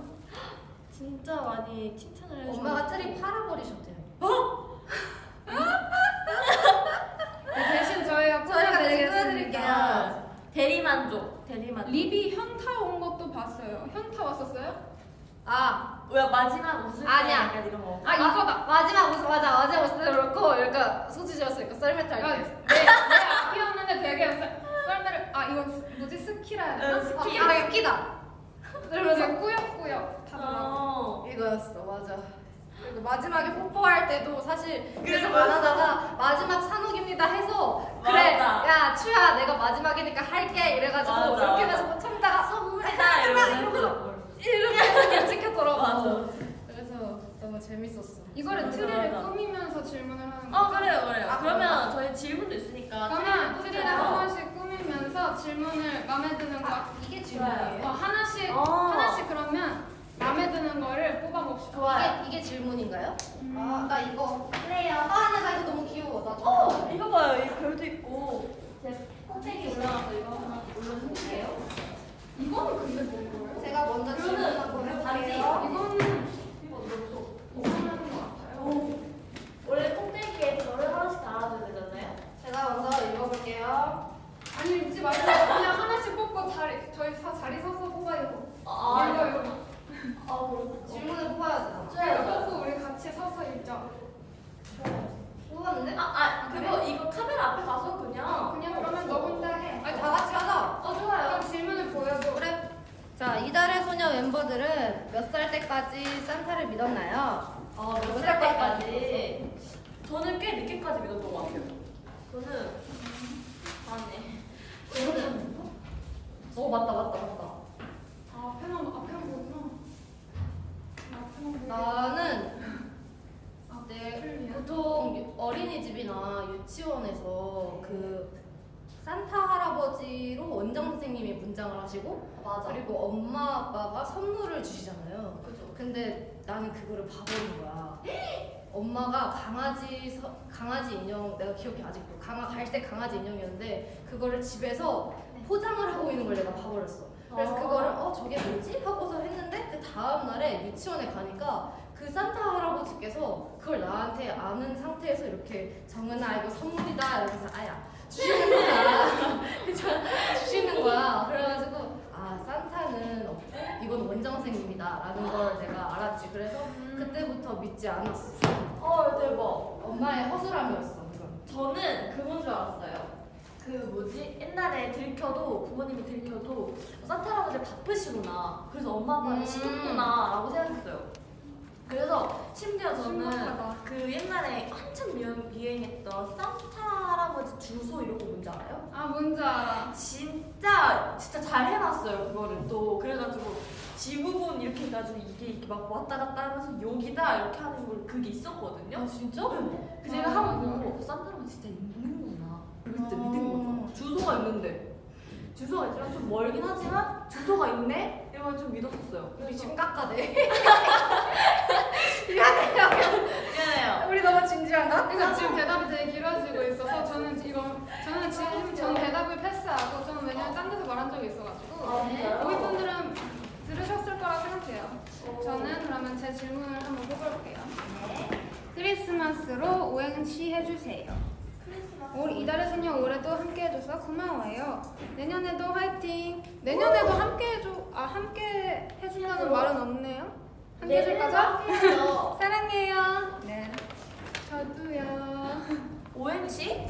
진짜 많이 칭찬을 해주셨어요. 엄마가 트리 팔아버리셨대요. 네, 대신 저희가 저희가 대신. 꾸며드릴게요. 대리만족, 대리만족. 리비 현타 온 것도 봤어요. 현타 왔었어요? 아, 왜 마지막 웃을 때 아니야. 약간 이런 거. 아, 이거다. 마지막 웃음 맞아. 마지막 웃을 때 그렇고 약간 소지지였으니까 썰매트 아, 할 내, 때. 내 앞이었는데 되게 썰- 썰매를 아 이거 뭐지 스키라 해야 되나? 응, 스키. 아, 아, 웃기다. 그러면서 꾸역꾸역 하더라고. 어. 이거였어, 맞아. 그리고 마지막에 뽀뽀할 때도 사실 계속 그래, 안 하다가 마지막 산옥입니다 해서 그래, 맞아. 야 츄야 내가 마지막이니까 할게 이래가지고 맞아, 이렇게. 해서 참다가 선물이다 나 이러면서 이러면서. 이렇게 찍혔더라고. 맞아. 그래서 너무 재밌었어. 이거를 트리를 맞아. 꾸미면서 질문을 하는 어, 거죠? 그래요, 그래요. 아, 그러면 저희 질문도 있으니까. 그러면 트리를 한. 번씩 꾸미면서 질문을 마음에 드는 거 이게 질문이에요? 어, 하나씩 어. 하나씩 그러면 마음에 드는 거를 뽑아봅시다. 좋아요. 이게, 이게 질문인가요? 음. 아, 나 이거 그래요. 아, 근데 나 이거 너무 귀여워. 나 어. 이거 봐요. 이 별도 있고. 제 꼭대기 올라가서 이거 하나 올려줄게요. 이거는 근데 뭔 거예요? 제가 먼저 질문 한번 해볼게요. 이거는 이거 너무 이상한 거 같아요. 원래 꼭대기에 별을 하나씩 달아줘야 되잖아요. 제가 먼저 읽어볼게요. 아니 읽지 말고 그냥 하나씩 뽑고 자리 저희 다 자리 서서 뽑아요. 아, 이거 이거. 아, 그렇구나. 질문을. 저희가 뽑고 우리 같이 서서 읽자. 뽑았는데? 아, 아, 그거 이거 카메라 앞에 가서 그냥. 그냥 그러면 너 혼자 해. 아니, 다 같이 하자. 어, 좋아요. 그럼 질문을 보여줘. 그래. 자, 이달의 소녀 멤버들은 몇 살 때까지 산타를 믿었나요? 어, 몇몇살 때까지? 저는 꽤 늦게까지 믿었던 것 같아요. 저는 아, 네. 저는 어, 맞다, 맞다, 맞다. 아 앞에만 앞에만 보구나. 나는 아, 네, 틀리야. 보통 어린이집이나 유치원에서 그 산타 할아버지로 원장 선생님이 문장을 하시고 맞아. 그리고 엄마 아빠가 선물을 주시잖아요. 그죠. 근데 나는 그거를 봐버린 거야. 엄마가 강아지 서- 강아지 인형 내가 기억해 아직도 강아 갈색 강아지 인형이었는데 그거를 집에서 포장을 하고 있는 걸 내가 봐버렸어. 그래서 아. 그거를 어 저게 뭐지 하고서 했는데 그 다음 날에 유치원에 가니까 그 산타 할아버지께서 그걸 나한테 아는 상태에서 이렇게 정은아 이거 선물이다 이러면서 아야 주시는 거야. 주시는 거야. 그래가지고 아 산타는 없고 이건 원장 선생님이다라는 걸 내가 알았지. 그래서 그때부터 믿지 않았어. 어, 대박. 엄마의 허술함이었어. 그건. 저는 그건 줄 알았어요. 그 뭐지? 옛날에 들켜도 부모님이 들켜도 산타 할아버지 바쁘시구나. 그래서 엄마 아빠는 음. 쉬겠구나라고 생각했어요. 그래서 심지어 저는 신박하다. 그 옛날에 한참 유행, 유행했던 산타 할아버지 주소 이런 거 뭔지 알아요? 아 뭔지 알아. 진짜 진짜 잘 해놨어요 그거를 또 그래가지고 지부분 이렇게 해가지고 이게 이렇게 막 왔다 갔다 하면서 여기다 이렇게 하는 걸 그게 있었거든요. 아 진짜? 그 제가 한번 보고 산드라가 진짜 있는구나. 진짜 믿은 거죠. 주소가 있는데 주소가 있지만 좀 멀긴 하지만 주소가 있네. 이러면 좀 믿었었어요. 우리 지금 깎아대. 미안해요. 우리 너무 진지한가? 그러니까 지금 대답이 되게 길어지고 있어서 저는 이거 저는 지금 전 대답을 패스하고 저는 왜냐면 딴 데서 말한 적이 있어가지고 거기 분들은 들으셨을 거라 생각해요. 저는 그러면 제 질문을 한번 뽑아볼게요. 크리스마스로 오행시 해주세요. 올 이달의 소녀 올해도 함께 해줘서 고마워요. 내년에도 화이팅. 내년에도 함께 해줘. 아 함께 해준다는 말은 없네요. 함께 해줄 거죠? 사랑해요. 네. 저도요. 오행시?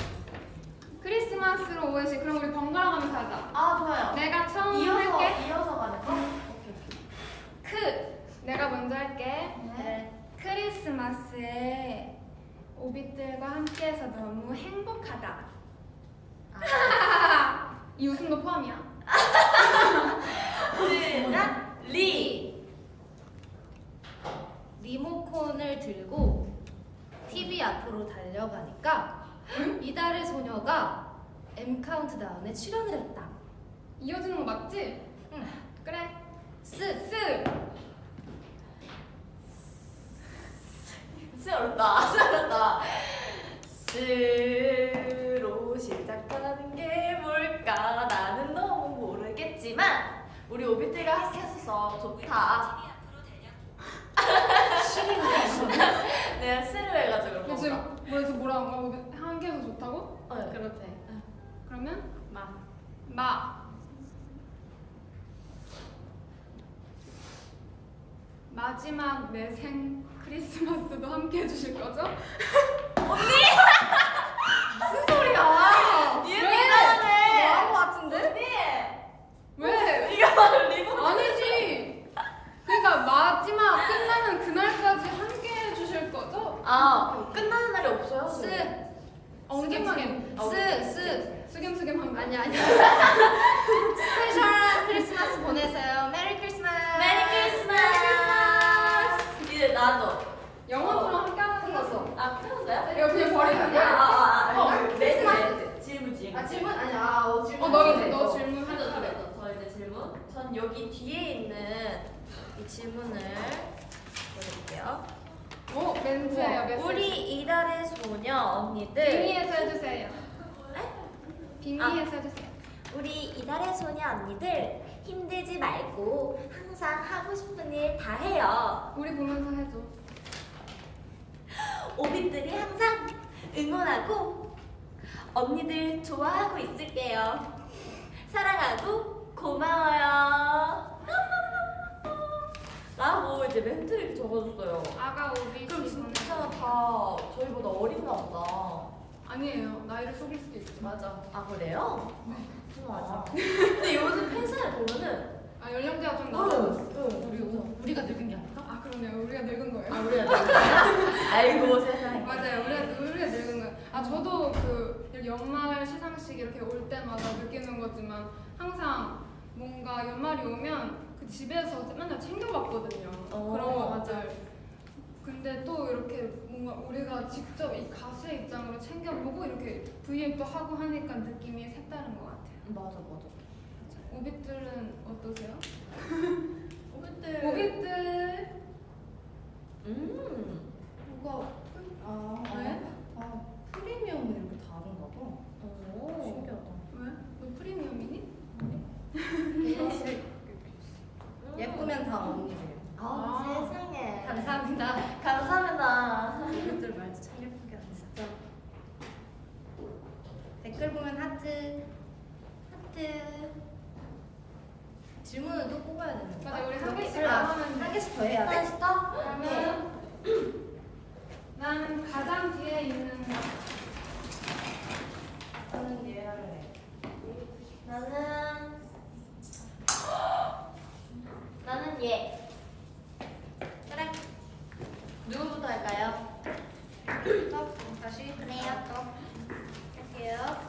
크리스마스로 오행시 그럼 우리 번갈아 가면서 하자. 아 좋아요. 내가 처음 이어서 할게. 이어서 가는 거? 크. 내가 먼저 할게. 네. 크리스마스에 오빛들과 함께해서 너무 행복하다. 이 웃음도 포함이야. 시작. 리. 리모컨을 들고 TV 앞으로 달려가니까 이달의 소녀가 M 카운트다운에 출연을 했다. 이어지는 거 맞지? 응. 그래. 스 스. 스 어렵다. 스 어렵다. 스로 시작하는 게 뭘까? 나는 너무 모르겠지만 우리 오빛들과 함께 했어서 좋다. 내가 스를 해가지고 그런 근데 건가? 지금 뭐에서 뭐라 한 거야? 오빛 함께해서 좋다고? 어, 그렇대. 그러면 마. 마. 마지막 내 생 크리스마스도 함께 해주실 거죠? 무슨 소리야? 같은데? 언니! 왜? 이거 리본 아니지. 그러니까 마지막 끝나는 그날까지 함께 해주실 거죠? 아 끝나는 날이 없어요? 스. 엉뚱하게. 스. 스. 스김스김 한 거. 아니 아니. special한 크리스마스 보내세요. Merry Christmas. Merry Christmas! 이제 나도. 영어처럼 함께 하는 거죠? 아 끝났어요? 이거 그냥 버리는 거야? 아 아 아 어, 네, 크리스마스. 네. 질문 질문. 아 질문 아니 아 어, 질문. 어, 너 이제 네, 너 어. 질문 하자. 하죠. 저 이제 질문. 전 여기 뒤에 있는 이 질문을 보여드릴게요. 오, 멘트예요, 메시지. 우리 이달의 소녀 언니들. 빙의해서 해주세요. 빙의해서 해주세요. 우리 이달의 소녀 언니들 힘들지 말고 항상 하고 싶은 일 다 해요. 우리 보면서 해줘. 오빛들이 항상 응원하고 언니들 좋아하고 있을게요. 사랑하고 고마워요. 라고 이제 멘트를 적어줬어요. 아가 오비 그럼. 진짜 다 저희보다 어린가 보다. 아니에요. 나이를 속일 수도 있지. 맞아. 아 그래요? 맞아. 근데 요즘 팬사를 보면은 아 연령대가 좀 응, 낮아졌어. 응, 우리 우리가 늙은 게 아닐까? 아 그러네요. 우리가 늙은 거예요. 아 우리가 아이고 세상에. 맞아요. 우리가 우리가 늙은 거예요. 아 저도 그 연말 시상식 이렇게 올 때마다 느끼는 거지만 항상 뭔가 연말이 오면 그 집에서 맨날 챙겨봤거든요. 어, 그런 거 맞아. 맞아요. 근데 또 이렇게 뭔가 우리가 직접 이 가수의 입장으로 챙겨보고 이렇게 V앱도 하고 하니까 느낌이 색다른 것 같아요. 맞아 맞아. 오빛들은 어떠세요? 오빛들. 오빛들 음. 뭐가 아 왜? 아 프리미엄은 이렇게 다른가 봐. 오. 신기하다. 왜? 너 프리미엄이니? 예쁘면 다 언니래요. 아, 아. 세상에. 감사합니다. 감사합니다. 이것들 말도 참 예쁘게 하네 진짜. 댓글 보면 하트. 하트. 질문을 또 뽑아야 되는 거야? 맞아, 우리 한 개씩 아, 더 하면 한 개씩 더 해야 돼? 맛있다. 그러면 나는 가장 뒤에 있는 저는 얘 할래. 나는 나는 얘. 그래. 누구부터 할까요? 또 다시 그래요. 할게요.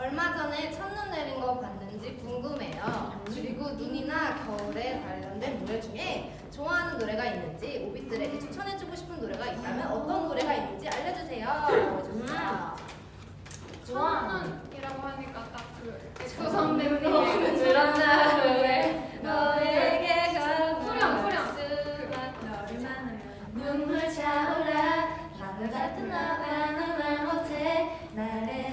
얼마 전에 첫눈 내린 거 봤는데 있는지 궁금해요. 그리고 눈이나 겨울에 관련된 노래 중에 좋아하는 노래가 있는지 오빛들에게 추천해주고 싶은 노래가 있다면 어떤 노래가 있는지 알려주세요. 알려주세요. 첫눈이라고 하니까 딱그 엑소 선배님의 그런다 노래 너에게 후렴, 후렴. 너를 만나면 눈물 차올라 하늘 같은 너가 너만 못해 말해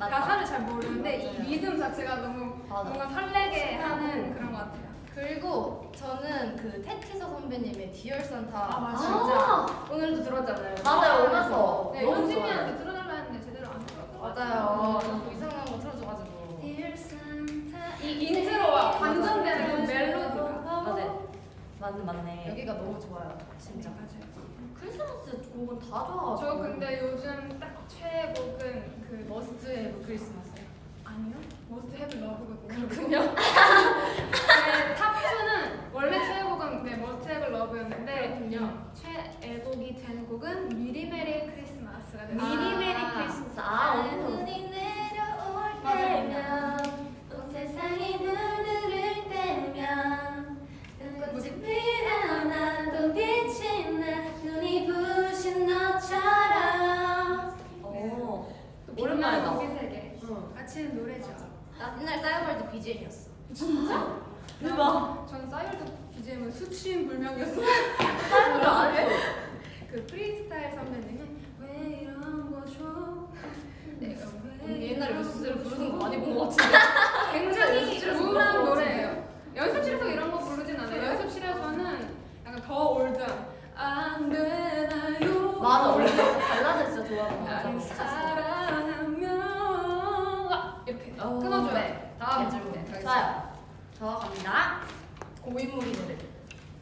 거지 가사를 잘 모르는데 이 리듬 자체가 너무 맞아. 뭔가 설레게 하는 그런 것 같아요. 그리고 저는 그 태티서 선배님의 Dear Santa 아, 맞아. 진짜 오늘도 들었잖아요 맞아요, 오면서. 네, 너무 현진이한테 좋아요 들어달라 했는데 제대로 안 들어줘. 맞아요 자꾸 이상한 거 틀어줘가지고 Dear Santa. 이 인트로와 반전되는 그 멜로디가. 맞아요. 맞네, 맞네. 여기가 너무 좋아요 진짜 맞아요. 크리스마스 곡은 다 좋아가지고. 저 근데 요즘 딱 최애곡은 그 Must Have Christmas 아니요? Must Have Love거든요. 그렇군요 네, top2는 원래 최애곡은 네, Must Have Love였는데 그렇군요 최애곡이 된 곡은 미리 Merry Christmas가 됐어요. 미리 Merry 아. 크리스마스. 아, 어. 눈 우리 세계. 응. 같이 노래죠. 나 옛날 싸이월드 BGM이었어 대박. 전 싸이월드 BGM은 수치인 불명이었어요. 사람들 안 해. 그 프리스타일 선배님은 왜 이런 거죠? 내가 왜 옛날에 거죠? 부르는 거 많이 본 것 같은데 굉장히 연습실에서 우울한 거 노래예요. 연습실에서 이런 거 부르진 않아요. 연습실에서는 약간 더 올드한 안 되나요? 맞아, 원래 발라드 진짜 좋아하는 거 같아. 이렇게 어, 끊어줘야 네. 돼. 다음 네. 질문 좋아요. 저 갑니다. 고인물이 노래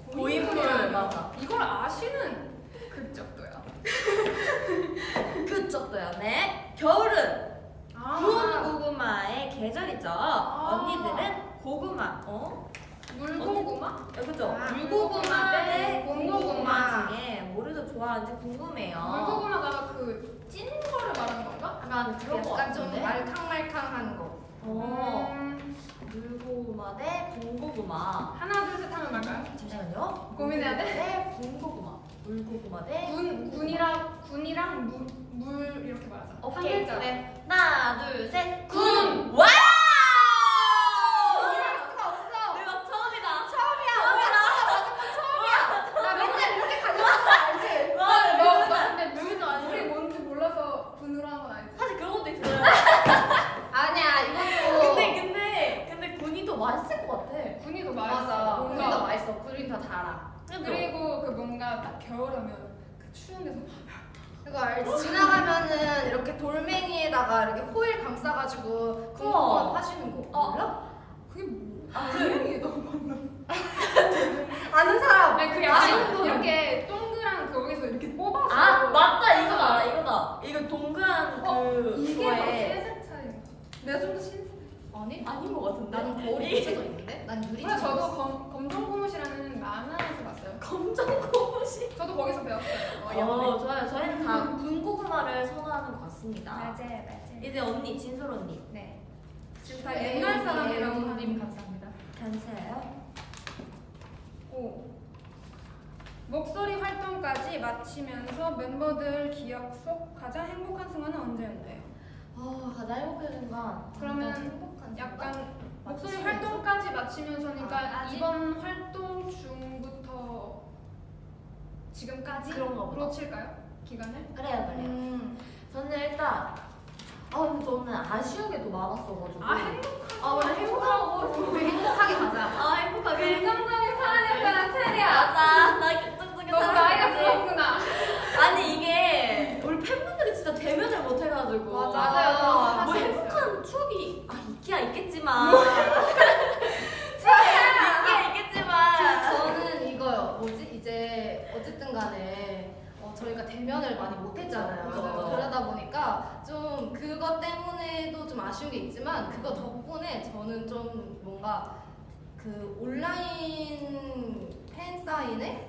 고인물, 맞아. 이걸 아시는 극적도요. 그쪽도요. 네. 겨울은 아, 군고구마의 계절이죠. 언니들은 고구마. 어? 물고구마? 어, 그죠? 아, 물고구마 대 군고구마. 군고구마 중에 뭐를 더 좋아하는지 궁금해요. 물고구마가 그 찐 거를 말하는 건가? 약간 그런 거 약간 좀? 말캉말캉한 거 어. 음, 물고구마 대 군고구마. 하나 둘 셋 하면 말까요? 잠시만요. 고민해야 돼? 물고구마 대 군고구마. 물고구마 대 군 군이랑 군이랑 물, 물 이렇게 말하자. 한 오케이. 글자. 네. 하나, 둘, 셋. 군. Wow! 수가 없어 대박 처음이다. 나 맨날 이렇게 가져왔어 알지? 와, 너, 너무 너 근데 물 우리 뭔지 몰라서 군으로 한 건 아니지? 사실 그런 것도 있어요. 아니야 이것도 근데 근데 근데 군이 더 맛있을 것 같아. 군이 더 맛있어. 맞아 뭔가 우리 더 맛있어 우리 더 달아 그리고 그 뭔가 딱 겨울하면 그 추운 데서 그거 알지? 지나가면은 이렇게 돌멩이에다가 이렇게 호일 감싸가지고 군고구마 파시는 거 어. 몰라? 그게 뭐? 아, 분명히 너무 많나? 아는 사람 아니 그게 아, 이거. 이렇게 동그란 거기서 이렇게 뽑아서 아 맞다 이거다 이거다. 이거 동그란 어, 그 이게 세대 차이. 내가 좀 더 신세대. 아니? 아닌 것 같은데. 나는 거울이 붙여져 있는데? 난 유리 그래 저도 검, 검정 고무시라는 만화에서 봤어요. 검정 고무신. 저도 거기서 배웠어요. 어, 어, 좋아요. 저희는 다 군고구마를 선호하는 것 같습니다. 맞아요, 맞아요. 이제 언니 진솔 언니. 네. 지금 다 옛날 사람이라고 님 하는 감사합니다 감사해요. 오. 목소리 활동까지 마치면서 멤버들 기억 속 가장 행복한 순간은 언제였나요? 아 가장 행복한 순간. 그러면 행복한 순간? 약간 목소리 마치면서. 활동까지 마치면서니까 아? 이번 활동 중부터 지금까지 그런가 보다. 로 칠까요? 기간을? 그래요 그래요. 음. 저는 일단 아 근데 저는 아쉬운 게더 많았어가지고. 아 행복한 아 원래 행복하고 우리 행복하게 가자 아 행복하게. 긍정적인 사람이었다는 체리야 맞아 나 결정적인 너무 나이가 사람이지. 들었구나 아니 이게 우리 팬분들이 진짜 대면을 못 해가지고 맞아. 맞아요. 뭐 사실 행복한 추억이 아 있기야 있겠지만 있기야 있겠지만 저는 이거요. 뭐지? 이제 어쨌든 간에 어, 저희가 대면을 많이 못했잖아요. 맞아요. 그러다 보니까 좀 그것 때문에도 좀 아쉬운 게 있지만 그거 덕분에 저는 좀 뭔가 그 온라인 팬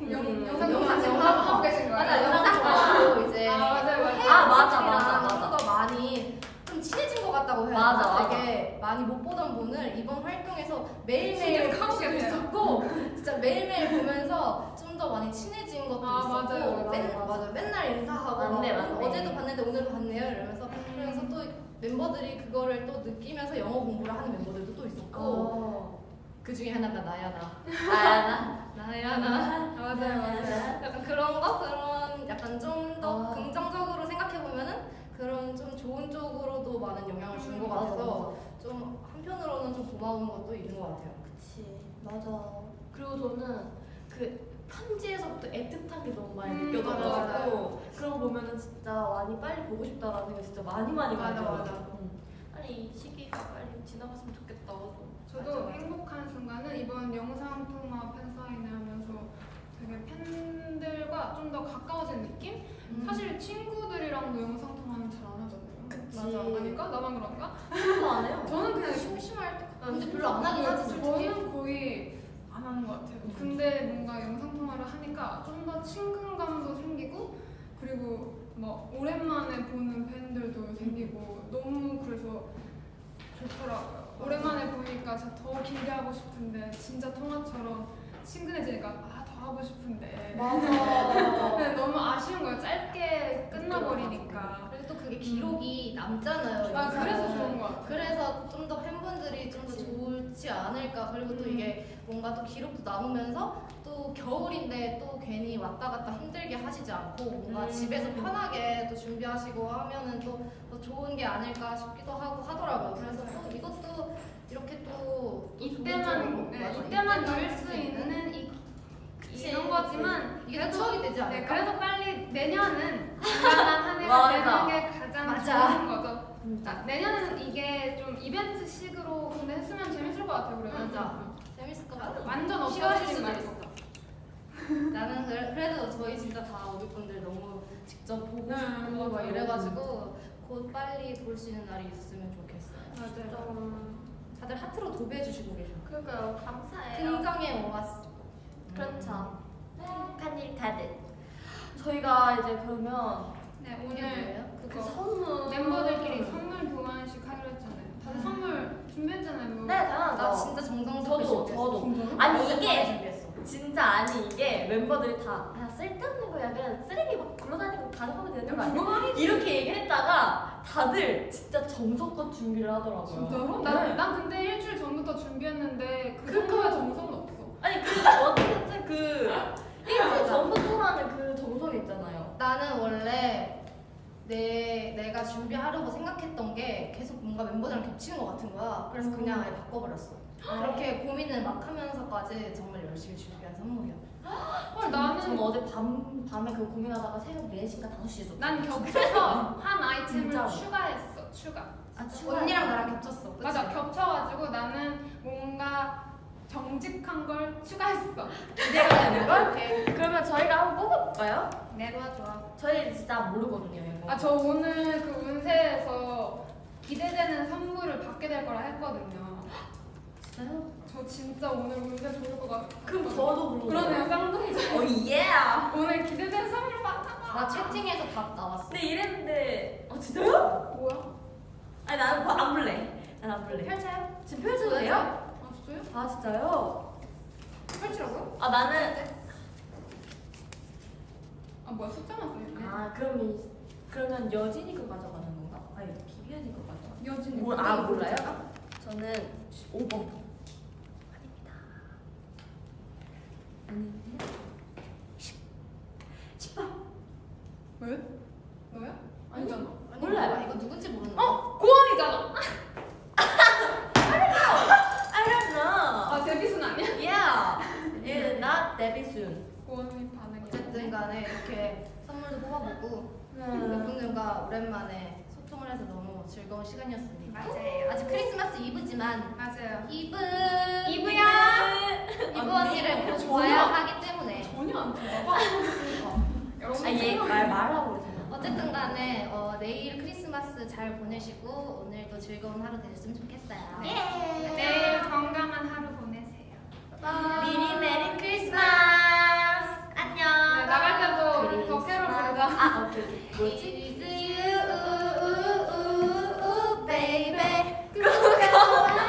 영- 음. 영상 영상 영상 하고 계신 거예요? 맞아 영상 보고 이제 아, 맞아요, 맞아요. 아, 맞아, 맞아, 맞아. 좀더 많이 좀 친해진 것 같다고 해야 맞아? 맞아. 되게 많이 못 보던 분을 이번 활동에서 매일매일 돼요. 있었고 진짜 매일매일 보면서 좀 더 많이 친해진 것도 아, 있었고 맞아요, 맞아요, 맨, 맞아요. 맞아 맨날 인사하고 맞네, 막 맞네. 어제도 봤는데 오늘도 봤네요 이러면서 그러면서 또 멤버들이 그거를 또 느끼면서 영어 공부를 하는 멤버들도 또 있었고 어. 그 중에 하나가 나야 나 나야나. 나야 나 맞아요, 맞아요. 약간 그런 거 그런 약간 좀더 아. 긍정적으로 생각해 보면은 그런 좀 좋은 쪽으로도 많은 영향을 준것 맞아, 같아서 좀 한편으로는 좀 고마운 것도 있는 것 같아요. 그치 맞아 그리고 저는 그 편지에서부터 애틋한 게 너무 많이 음, 느껴져가지고 그런 거 보면은 진짜 많이 빨리 보고 싶다라는 생각 진짜 많이 많이 맞아. 맞아. 응. 빨리 이 시기가 빨리 지나갔으면 좋겠다 저도 맞아. 행복한 순간은 이번 영상 통화 팬사인회 하면서 되게 팬들과 좀 더 가까워진 느낌? 음. 사실 친구들이랑도 영상 통화는 잘 안 하잖아요. 그치. 맞아. 아닌가? 나만 그런가? 그거 안 해요 저는 그냥 심심할 때 아, 근데 별로 안 하긴 하지. 저는 거의 안 하는 것 같아요. 근데 뭔가 영상 통화를 하니까 좀 더 친근감도 생기고 그리고 뭐 오랜만에 보는 팬들도 생기고 너무 그래서 좋더라고요. 오랜만에 보니까 더 길게 하고 싶은데 진짜 통화처럼 친근해지니까 아 더 하고 싶은데 맞아. 근데 너무 아쉬운 거예요. 짧게 끝나버리니까. 그리고 또 그게 기록이 남잖아요. 아. 그래서 좋은 것 같아요. 그래서 좀 더 팬분들이 좀 더 좋 지 않을까. 그리고 또 음. 이게 뭔가 또 기록도 남으면서 또 겨울인데 또 괜히 왔다 갔다 힘들게 하시지 않고 뭔가 음. 집에서 편하게 또 준비하시고 하면은 또더 좋은 게 아닐까 싶기도 하고 하더라고요. 그래서 또 이것도 이렇게 또, 또 이때만 네, 맞아, 이때만 누릴 수 있는 이. 이런 거지만 이게 그래도 추억이 되지 네, 않을까? 그래도 빨리 내년은 건강한 한 해가. 되는 게 가장 맞아. 좋은 거죠. 자, 내년에는 이게 좀 이벤트식으로 근데 했으면 것 같아요. 그래도 맞아. 재밌을 것 같아. 완전 싫어하실 없어지지 수도 말고. 있어. 나는 그래, 그래도 저희 진짜 다 오비분들 너무 직접 보고 네, 싶고 막 맞아요. 이래가지고 곧 빨리 볼 수 있는 날이 있었으면 좋겠어요. 맞아요. 다들 하트로 도배해 주시고 계셔. 그러니까요 감사해요 긍정의 오아스. 그렇죠 행복한 일 다들 저희가 이제 그러면 네, 오늘 뭐예요? 그 그거 선물 멤버들끼리 선물 교환식 하기로 했잖아요. 다들 선물 준비했잖아요. 뭐. 네 당연하죠 나 진짜 정성스럽게 저도 준비했어. 저도 아니 어젯밤에 이게 준비했어. 진짜 아니 이게 멤버들이 다 아, 쓸데없는 거야 그냥 쓰레기 막 굴러다니고 가져가면 되는 거 아니야? 이렇게 얘기했다가 다들 진짜 정성껏 준비를 하더라고요 진짜로? 네. 난, 난 근데 일주일 전부터 준비했는데 그. 정도의 정성은 없어. 아니 근데 어쨌든 그 일주일 전부터라는 그 정성이 있잖아요 나는 원래 내 내가 준비하려고 생각했던 게 계속 뭔가 멤버들이랑 겹치는 것 같은 거야. 그래서 그냥 아예 바꿔버렸어. 그렇게 고민을 막 하면서까지 정말 열심히 준비한 선물이야. 헐 나는 전 어제 밤, 밤에 그거 고민하다가 새벽 4시인가 5시에 썼어 난 겹쳐서 한 아이템을 진짜로. 추가했어. 추가. 아? 언니랑 나랑 겹쳤어. 그치? 맞아 겹쳐가지고 나는 뭔가 정직한 걸 추가했어. 기대가 되는 걸? 그러면 저희가 한번 뽑아볼까요? 네 좋아 좋아. 저희 진짜 모르거든요 이거 아 저 오늘 그 운세에서 기대되는 선물을 받게 될 거라 했거든요. 진짜요? 저 진짜 오늘 운세 좋을 것 같아. 그럼 저도 그러고 그러네요 쌍둥이죠. 어 예! 오늘 기대되는 선물 받아. 나 채팅에서 답 나왔어. 근데 이랬는데 어 진짜요? 뭐야? 아니 나는 안 볼래 난안 볼래 펼쳐요? 지금 펼쳐도 돼요? 아 진짜요? 아 진짜요? 펼치라고요? 아 나는 아 뭐야 숫자만 써있네. 아 그럼 이, 그러면 여진이 거 가져가는 건가? 아니 비비언이 거 가져가 여진이. 뭘, 아 몰라요? 저는 5번 아닙니다 아닌데요? 왜? 너야? 아니잖아. 아니, 몰라요. 몰라. 이거 누군지 모르는 어? 고원이잖아. I don't know 아 데뷔순 아니야? Yeah It's not Debbie soon 고원이 반응이. 어쨌든 간에 이렇게 선물도 뽑아보고 음. 멤버들과 오랜만에 소통을 해서 너무 즐거운 시간이었습니다. 맞아요. 아직 크리스마스 이브지만 맞아요. 이브 이브야. 이브 언니를 곧 봐야 하기 때문에 전혀 안 들어봐. 여러분. 아 얘 말 말하고 그러잖아 어쨌든 간에 어, 내일 크리스마스 잘 보내시고 오늘도 즐거운 하루 되셨으면 좋겠어요. 네. 내일 건강한 하루 보내세요. 마지막으로 뭐지? It's you, ooh, ooh, ooh, baby. 그거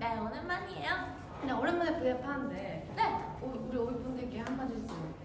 네, 오랜만이에요. 그냥 오랜만에 브이앱 하는데 네. 어, 우리 오이분들께 한마디 주세요.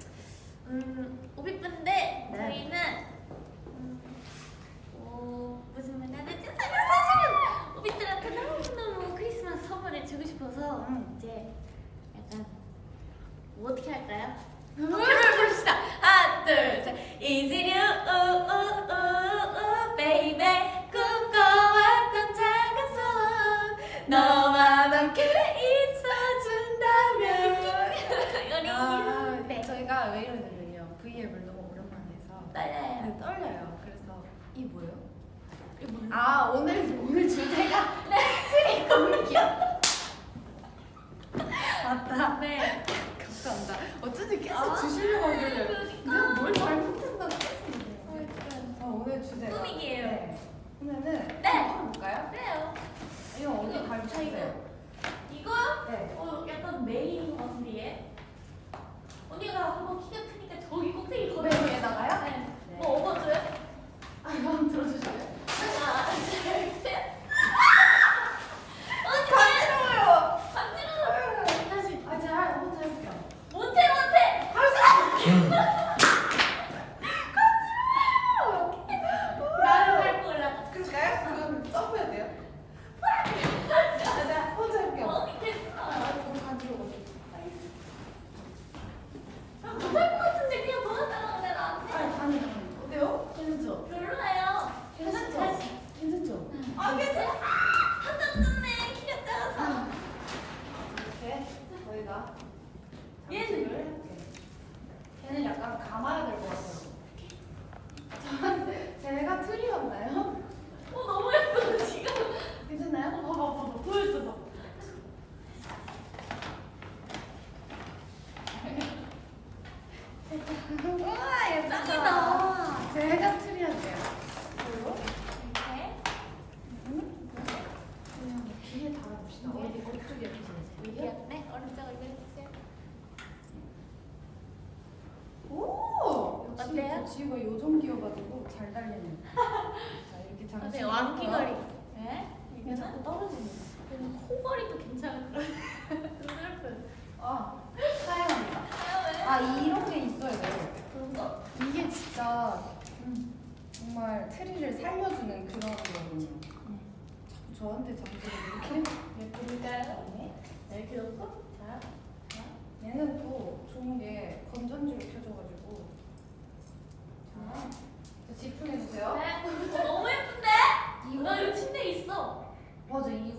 코걸이 도 괜찮을 것 같아. 아, 사양합니다. 아, 이런 게 있어야 돼요. 그런가? 이게 진짜 음, 정말 트리를 살려주는 그런 거거든요. 음. 자꾸 저한테 자꾸 이렇게 예쁘니까요. 네. 네, 귀엽고. 자, 자. 얘는 또 좋은 게 건전지로 켜져가지고. 자, 집중해주세요. 네. 어, 너무 예쁜데? 이거, 나 이거 침대 있어. 맞아, 이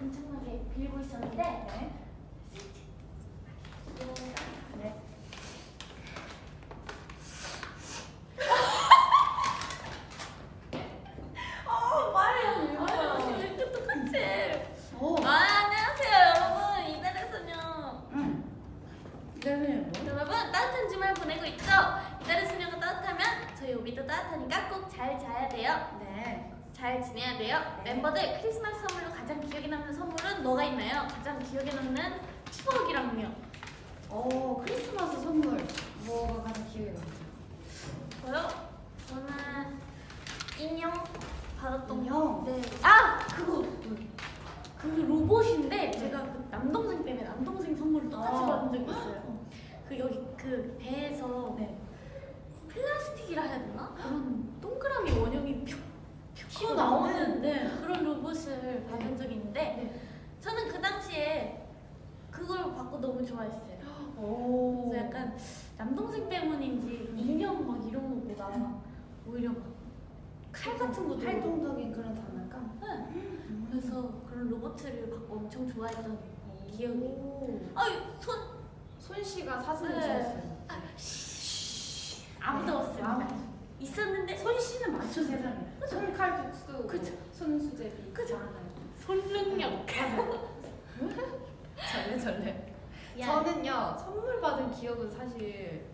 엄청나게 빌고 있었는데 네. 네. 어 말해요 이거 이렇게 똑같이 오. 아 안녕하세요 여러분 이달의 소녀 응. 이달의 뭐? 여러분 따뜻한 주말 보내고 있죠? 이달의 소녀가 따뜻하면 저희 오비도 따뜻하니까 꼭 잘 자야 돼요 네. 잘 지내야 돼요 멤버들 크리스마스 선물로 가장 기억에 남는 선물은 뭐가 있나요? 가장 기억에 남는 추억이랑요 어 크리스마스 선물 뭐가 가장 기억에 남죠? 저요? 저는 인형 받았던 인형? 네. 아 그거 그 로봇인데 제가 그 남동생 때문에 남동생 선물을 똑같이 아. 받은 적이 있어요. 그 여기 그 배에서 네. 플라스틱이라 해야 되나? 그런 동그라미 원형이 퓨 튀어나오는? 튀어나오는 네, 그런 로봇을 받은 적이 있는데 네. 저는 그 당시에 그걸 받고 너무 좋아했어요. 오. 그래서 약간 남동생 때문인지 인형 막 이런 거보다 오히려 막 칼 같은 것도 활동적인 그런 장난감? 네. 그래서 그런 로봇을 받고 엄청 좋아했던 기억이 오. 아손 손 씨가 사진을 네. 찍었어요. 아무도 없습니다 아무도. 있었는데 손 씨는 맞죠 세상에. 손칼국수, 그쵸. 손수제비. 그쵸. 많아요. 손능력 절레 절레. 야. 저는요 선물 받은 기억은 사실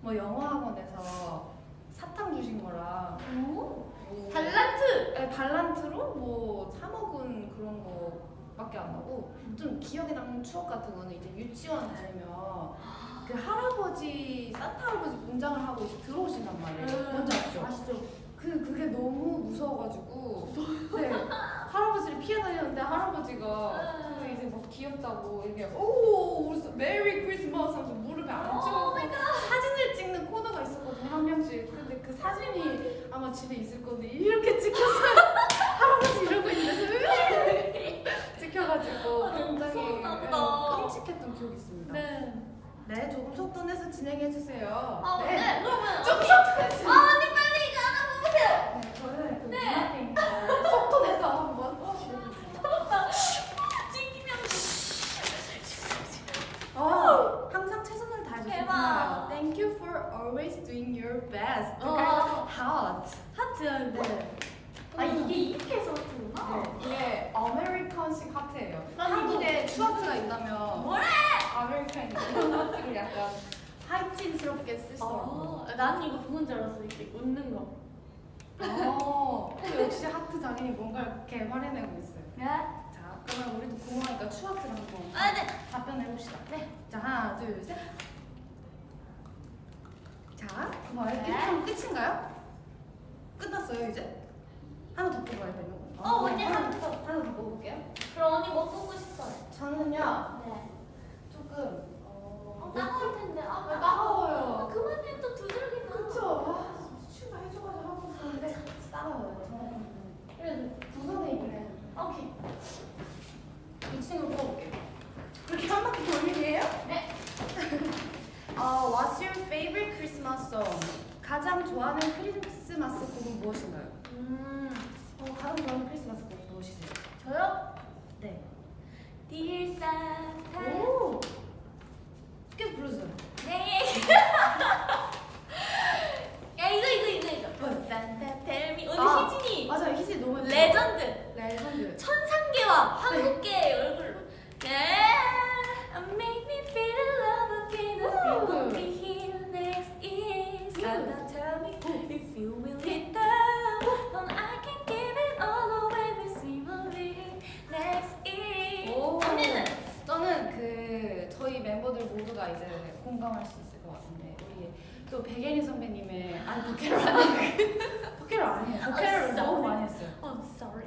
뭐 영어 학원에서 사탕 주신 거랑 오? 뭐 달란트 네, 달란트로 뭐 사 먹은 그런 나고 좀 기억에 남는 추억 같은 거는 이제 유치원 다니면 그 할아버지 산타 할아버지 분장을 하고 이제 들어오신단 말이에요. 음. 뭔지 아시죠? 아시죠? 그 그게 너무 무서워가지고 네 할아버지를 피해 다녔는데 할아버지가 그 이제 막 귀엽다고 이렇게 오 메리 크리스마스 하면서 무릎에 앉혀갖고 사진을 찍는 코너가 있었거든요 한 명씩 근데 그 사진이 아마 집에 있을 건데 이렇게 찍혔어요 할아버지 이러고 있는데 찍혀가지고 아, 굉장히 네. 끔찍했던 기억이 있습니다 네. 네 조금 속도 내서 진행해주세요 아, 네. 그러면 좀 속도 내서 아, 언니 빨리 이거 하나 뽑으세요. 네, 저는 그 네. 문화생인데 속도 내서 한번 찍히면 어, 항상 최선을. 좋구나. Thank you for always doing your best. 어. hot. 하트. 네. 아 이게 이렇게 해서 하트구나. 네. 이게 American식 하트예요. 난 한국에 추하트가 있다면 뭐래? American 이런 하트를 약간 하이틴스럽게 쓰시더라고요. 아, 나는 이거 그건 줄 알았어. 이렇게 웃는 거. 어, 역시 하트 장인이 뭔가를 개발해내고 있어요. 네? 자, 그러면 우리도 궁금하니까 추하트를 한번 아, 네. 답변해봅시다. 네. 자, 하나, 둘, 셋. 자, 뭐 이렇게 네. 하면 끝인가요? 끝났어요, 이제? 하나 더 뽑아야 되는 거. 어, 언니 하나 더, 하나 더 뽑을게요. 그럼 언니 뭐 뽑고 싶어요? 저는요, 네. 조금, 어, 어, 따가울 텐데. 아, 아, 따가워요. 그만해 또 두들기나. 그쵸. 아, 수가 해줘가지고 하고 있었는데, 따가워요. 그래도 구석에 있는 오케이. 이 친구 뽑아볼게요. 그렇게 한 바퀴 돌리기예요? 네. 어, What's your favorite Christmas song? 가장 좋아하는 크리스마스 곡은 무엇인가요? 음, 어, 가장 좋아하는 크리스마스 곡 무엇이세요? 저요? 네. Dear Santa. 오! 계속 불러주세요. 네. 야 이거 이거 이거 이거. Santa tell me. 오늘 아, 희진이 맞아요. 희진 너무. 레전드. 레전드. 천상계와 한국계의 얼굴로. Yeah, make me feel love again. We will be here next year. Santa tell me 언니는? 저는 그 저희 멤버들 모두가 이제 공감할 수 있을 것 같은데 우리 또 백예린 선배님의 아니 버케롤 아니에요. 버케롤 아니에요. 버케롤을 너무 많이 했어요. 어, sorry.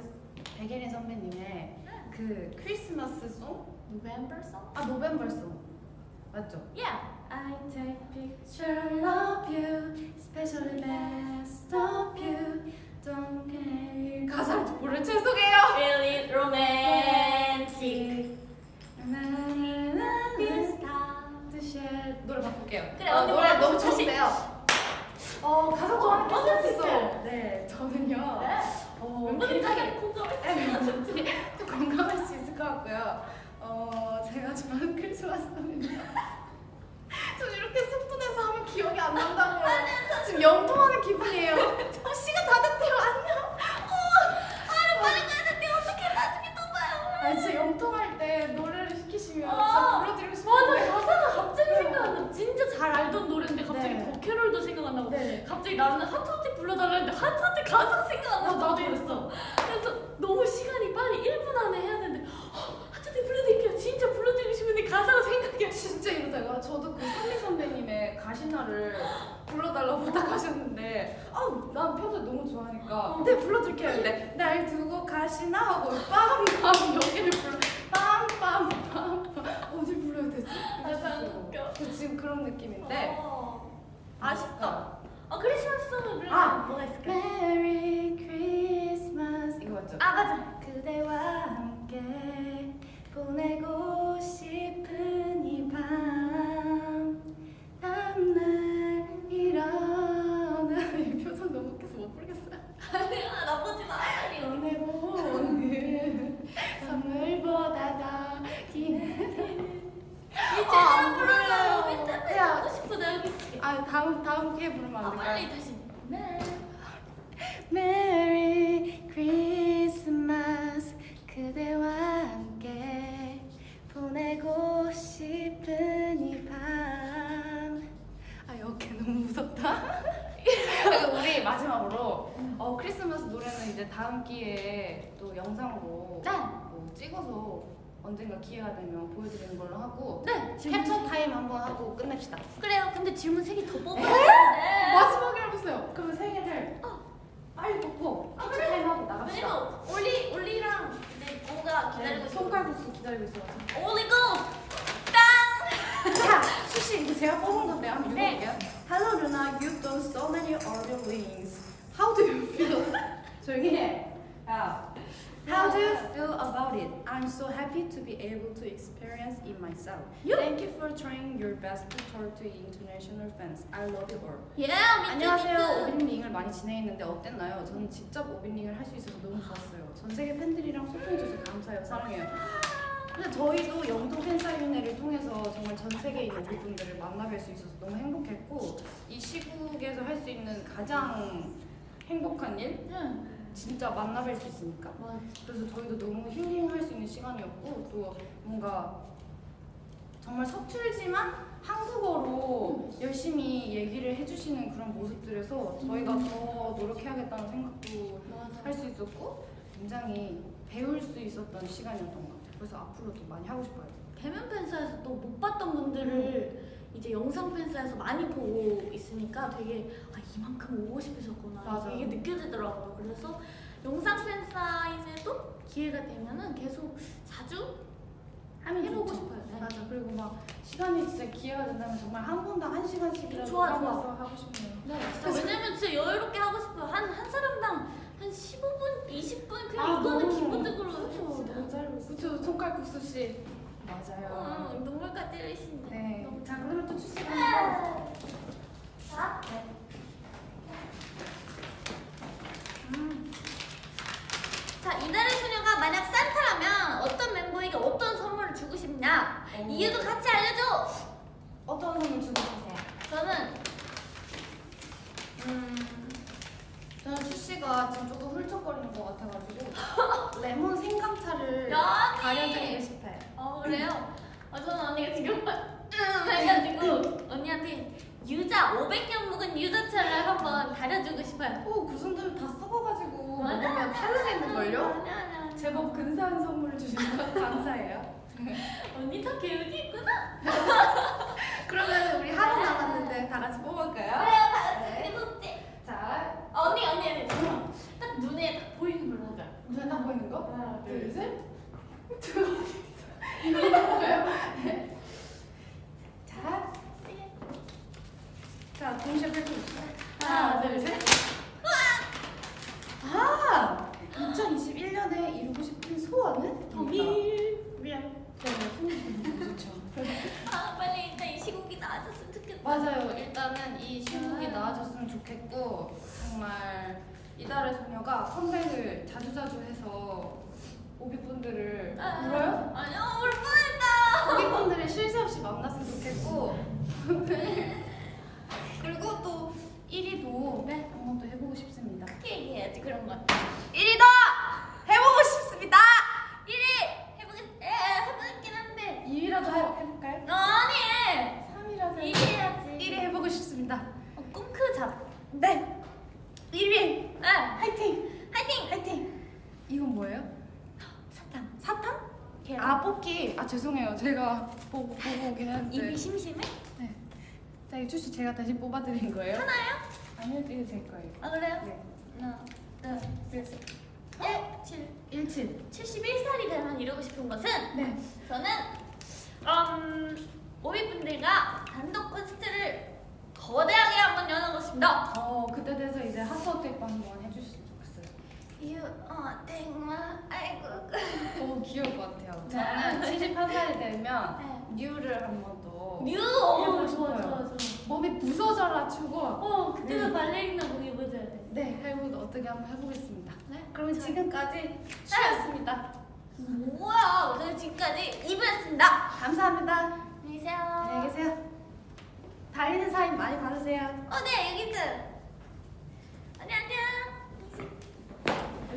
백예린 선배님의 그 크리스마스 song? November song? 아 November song 맞죠? Yeah. I take picture of you, especially best of you. 가사를 모르 죄송해요. Really romantic. 나나나나 뜻이 노래 바꿀게요. 그래, 어, 언니 노래. 너무. 좋은데요. 어 가사 좋아하는 게 어쩔 수 있어. 네 저는요. 어, 멤버들 다 굉장히. 또 공감할 수 있을 것 같고요. 어 제가 좋아하는 크리스마스는 저 이렇게 속도내서 하면 기억이 안 난다고요. 지금 영통하는 기분이에요. 어, 시간 다 됐대요. 안녕. 어, 아, 빨리 가야 되는데 어떻게 나중에 또 봐요. 아, 진짜 영통할 때 노래를 시키시면 진짜 불러드리고 싶은데. 맞아 가사가 갑자기 생각나. 진짜 잘 알던 노래인데 갑자기 네. 뭐 캐롤도 생각 안 나고 네. 갑자기 나는 하트하트 불러달라는데 하트하트 가사가 생각 안 어, 나도 그랬어. 그래서 너무 시간이 빨리 1분 안에 해야 되는데 어, 하트하트 불러드릴게요. 진짜 불러드리고 싶은데 가사가. 이러다가 저도 그 선미 선배님의 가시나를 불러달라고 부탁하셨는데 아난 평소에 너무 좋아하니까 네 불러드릴게요 했는데 날 두고 가시나 하고 빰빰 여기를 불러 빰빰빰 어디 불러야 되지? 가사가 웃겨. 그 지금 그런 느낌인데 어, 아쉽다. 아 크리스마스 선물 그래. 아. 뭐가 있을까? Merry Christmas 이거 맞죠? 아 맞아. 그대와 함께 보내고 싶은 이 밤 다음날 일어나 이 표정 너무 웃겨서 못 부르겠어요 아니야 나쁘지 마. 아니 보내보는 선물보다 더 기는 이 아, 제대로 안 불러요. 밑에 야. 하고 싶어 있을게. 아 다음 다음 기회 부르면 아안 빨리 될까요? 다시. 네. Merry Christmas 그대와 함께 보내고 싶은 이밤 아 여기 너무 무섭다 우리 마지막으로 어, 크리스마스 노래는 이제 다음 기회에 또 영상으로 네. 뭐 찍어서 언젠가 기회가 되면 보여드리는 걸로 하고 네. 캡처 타임 한번 하고 끝냅시다 그래요. 근데 질문 세개더 뽑아야 네? 되는데. 마지막이라고 했어요 그러면 세 개를 빨리 뽑고 캡처 타임 하고 나갑시다 왜냐면 올리 올리랑 이제 고가 기다리고 있어. 손가락국수 기다리고 있어가지고 올리 고. 땅. 자, 수시 이거 제가 뽑은 건데 한번 네. 읽어볼게요. Hello LOONA, you've done so many other things. How do you feel? 조용히 해. 야. How do you feel about it? I'm so happy to be able to experience it myself. Thank you for trying your best to talk to international fans. I love you all. 예. 안녕하세요. 오빈링을 많이 진행했는데 어땠나요? 저는 직접 오빈링을 할 수 있어서 너무 좋았어요. 전 세계 팬들이랑 소통해줘서 감사해요. 사랑해요. 근데 저희도 영도 팬사인회를 통해서 정말 전 세계에 있는 우리 분들을 만나뵐 수 있어서 너무 행복했고 이 시국에서 할 수 있는 가장 행복한 일? 진짜 만나뵐 수 있으니까. 그래서 저희도 너무 힐링할 수 있는 시간이었고 또 뭔가 정말 서툴지만 한국어로 열심히 얘기를 해주시는 그런 모습들에서 저희가 더 노력해야겠다는 생각도 할 수 있었고 굉장히 배울 수 있었던 시간이었던 것 같아요. 그래서 앞으로도 많이 하고 싶어요. 대면 팬사에서 또 못 봤던 분들을 이제 영상 팬사에서 많이 보고 있으니까 되게 아 이만큼 오고 싶으셨구나 맞아. 이게 느껴지더라고요. 그래서 영상 팬사인회도 기회가 되면은 계속 자주 하면 해보고 좋죠. 싶어요. 네. 맞아. 그리고 막 시간이 진짜 기회가 된다면 정말 한 분당 한 시간씩이라도 좋아, 좋아. 하고 싶네요. 네, 진짜 왜냐면 진짜 여유롭게 하고 싶어요. 한, 한 사람당 한 15분, 20분 그냥 아, 이거는 너무- 기본적으로 그렇죠. 너무 짧고. 그쵸. 손칼국수 씨. 맞아요. 음, 눈물까지 흘리신다. 네. 너무 자, 그러면 또 한번 자, 네. 음. 자, 이달의 소녀가 만약 산타라면 어떤 멤버에게 어떤 선물을 주고 싶냐? 이유도 같이 알려줘! 어떤 선물 주고 싶으세요? 저는, 음, 저는 수씨가 지금 조금 훌쩍거리는 것 같아가지고 레몬 생강차를! 가려드리고 싶어요. 어, 그래요? 어, 저는 언니가 지금 음, 해가지고 언니한테 유자, 500년 묵은 유자차를 한번 다려주고 싶어요. 오, 그 정도면 다 썩어가지고. 먹으면 탈락했는걸요? 제법 근사한 선물을 주셔서 감사해요. 언니 다 계획이 있구나? 그러면 우리 하루 남았는데 다 같이 뽑을까요? 자, 아, 언니, 언니, 언니. 잠깐만. 딱 눈에 딱 보이는 걸로 하자. 눈에 딱 보이는 거? 하나, 둘, 셋. 두 번. 이거 뭐예요? 네. 자, 자, 동시에 펼쳐주세요. 하나, 둘, 셋. 아! 2021년에 이루고 싶은 소원은? 동일. 미안. 네, 네, 소원 좋죠. 아, 빨리 일단 이 시국이 나아졌으면 좋겠다. 맞아요. 일단은 이 신곡이 나와줬으면 좋겠고 정말 이달의 소녀가 컴백을 자주자주 해서 오비분들을 울어요? 아니요 울 뻔했다. 오비분들을 쉴새 없이 만났으면 좋겠고 그리고 또 1위도 네, 한번 또 해보고 싶습니다. 크게 얘기해야지 그런 거. 1위도 해보고 싶습니다. 1위 해보겠 에 해보겠긴 한데 2위라도 해볼까요? 아니 3위라도 1위 해야지. 1위 해보고 싶습니다. 어, 꿈 크자. 네! 1위! 네 화이팅! 화이팅. 화이팅! 이건 뭐예요? 사탕. 사탕? 계란. 아 뽑기 아 죄송해요 제가 보고 보고 오긴 했는데 입이 심심해? 자 이거 출시 제가 대신 뽑아드린 거예요? 하나요? 아니요 이거 제 거예요 아 그래요? 네 하나, 둘, 셋. 1, 7. 17 71살이 되면 이루고 싶은 것은 네 저는 음, 오비분들과 단독 콘서트를 거대하게 한번 여는 것입니다. 어 그때 돼서 이제 핫도그 한번 해주셨으면 좋겠어요 You are my 아이고 오 귀여울 것 같아요 저는 71살이 되면 뉴를 한번 더뉴 오, 좋아. 좋아 좋아. 몸이 부서져라 추고 어 그때는 네. 발레리나 목 입어줘야 돼. 네 해보 어떻게 한번 해보겠습니다 네? 그럼 지금까지 쉬었습니다 뭐야? 오늘 지금까지 이브였습니다. 감사합니다 안녕히 계세요. 안녕히 계세요 달리는 사인 많이 받으세요 어, 네, 여기 있어. 안녕, 안녕.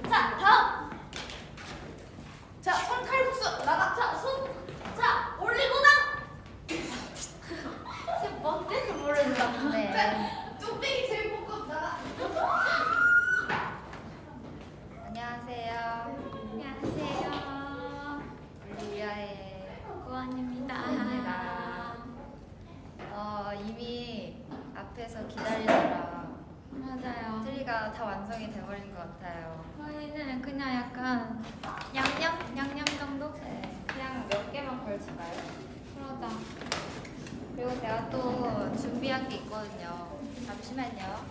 자, 다음. 자 손 칼국수 나가 자, 손. 자, 올리고당. 뭔데는 모르겠다. 네. 뚝배기 제일 볶음 나가 안녕하세요. 안녕하세요. 올리비아의 고안입니다. 어, 이미 앞에서 기다리느라 맞아요. 트리가 다 완성이 돼버린 것 같아요. 저희는 그냥 약간 양념? 양념 정도? 네, 그냥 몇 개만 걸칠까요? 그러다. 그리고 제가 또 준비한 게 있거든요. 잠시만요.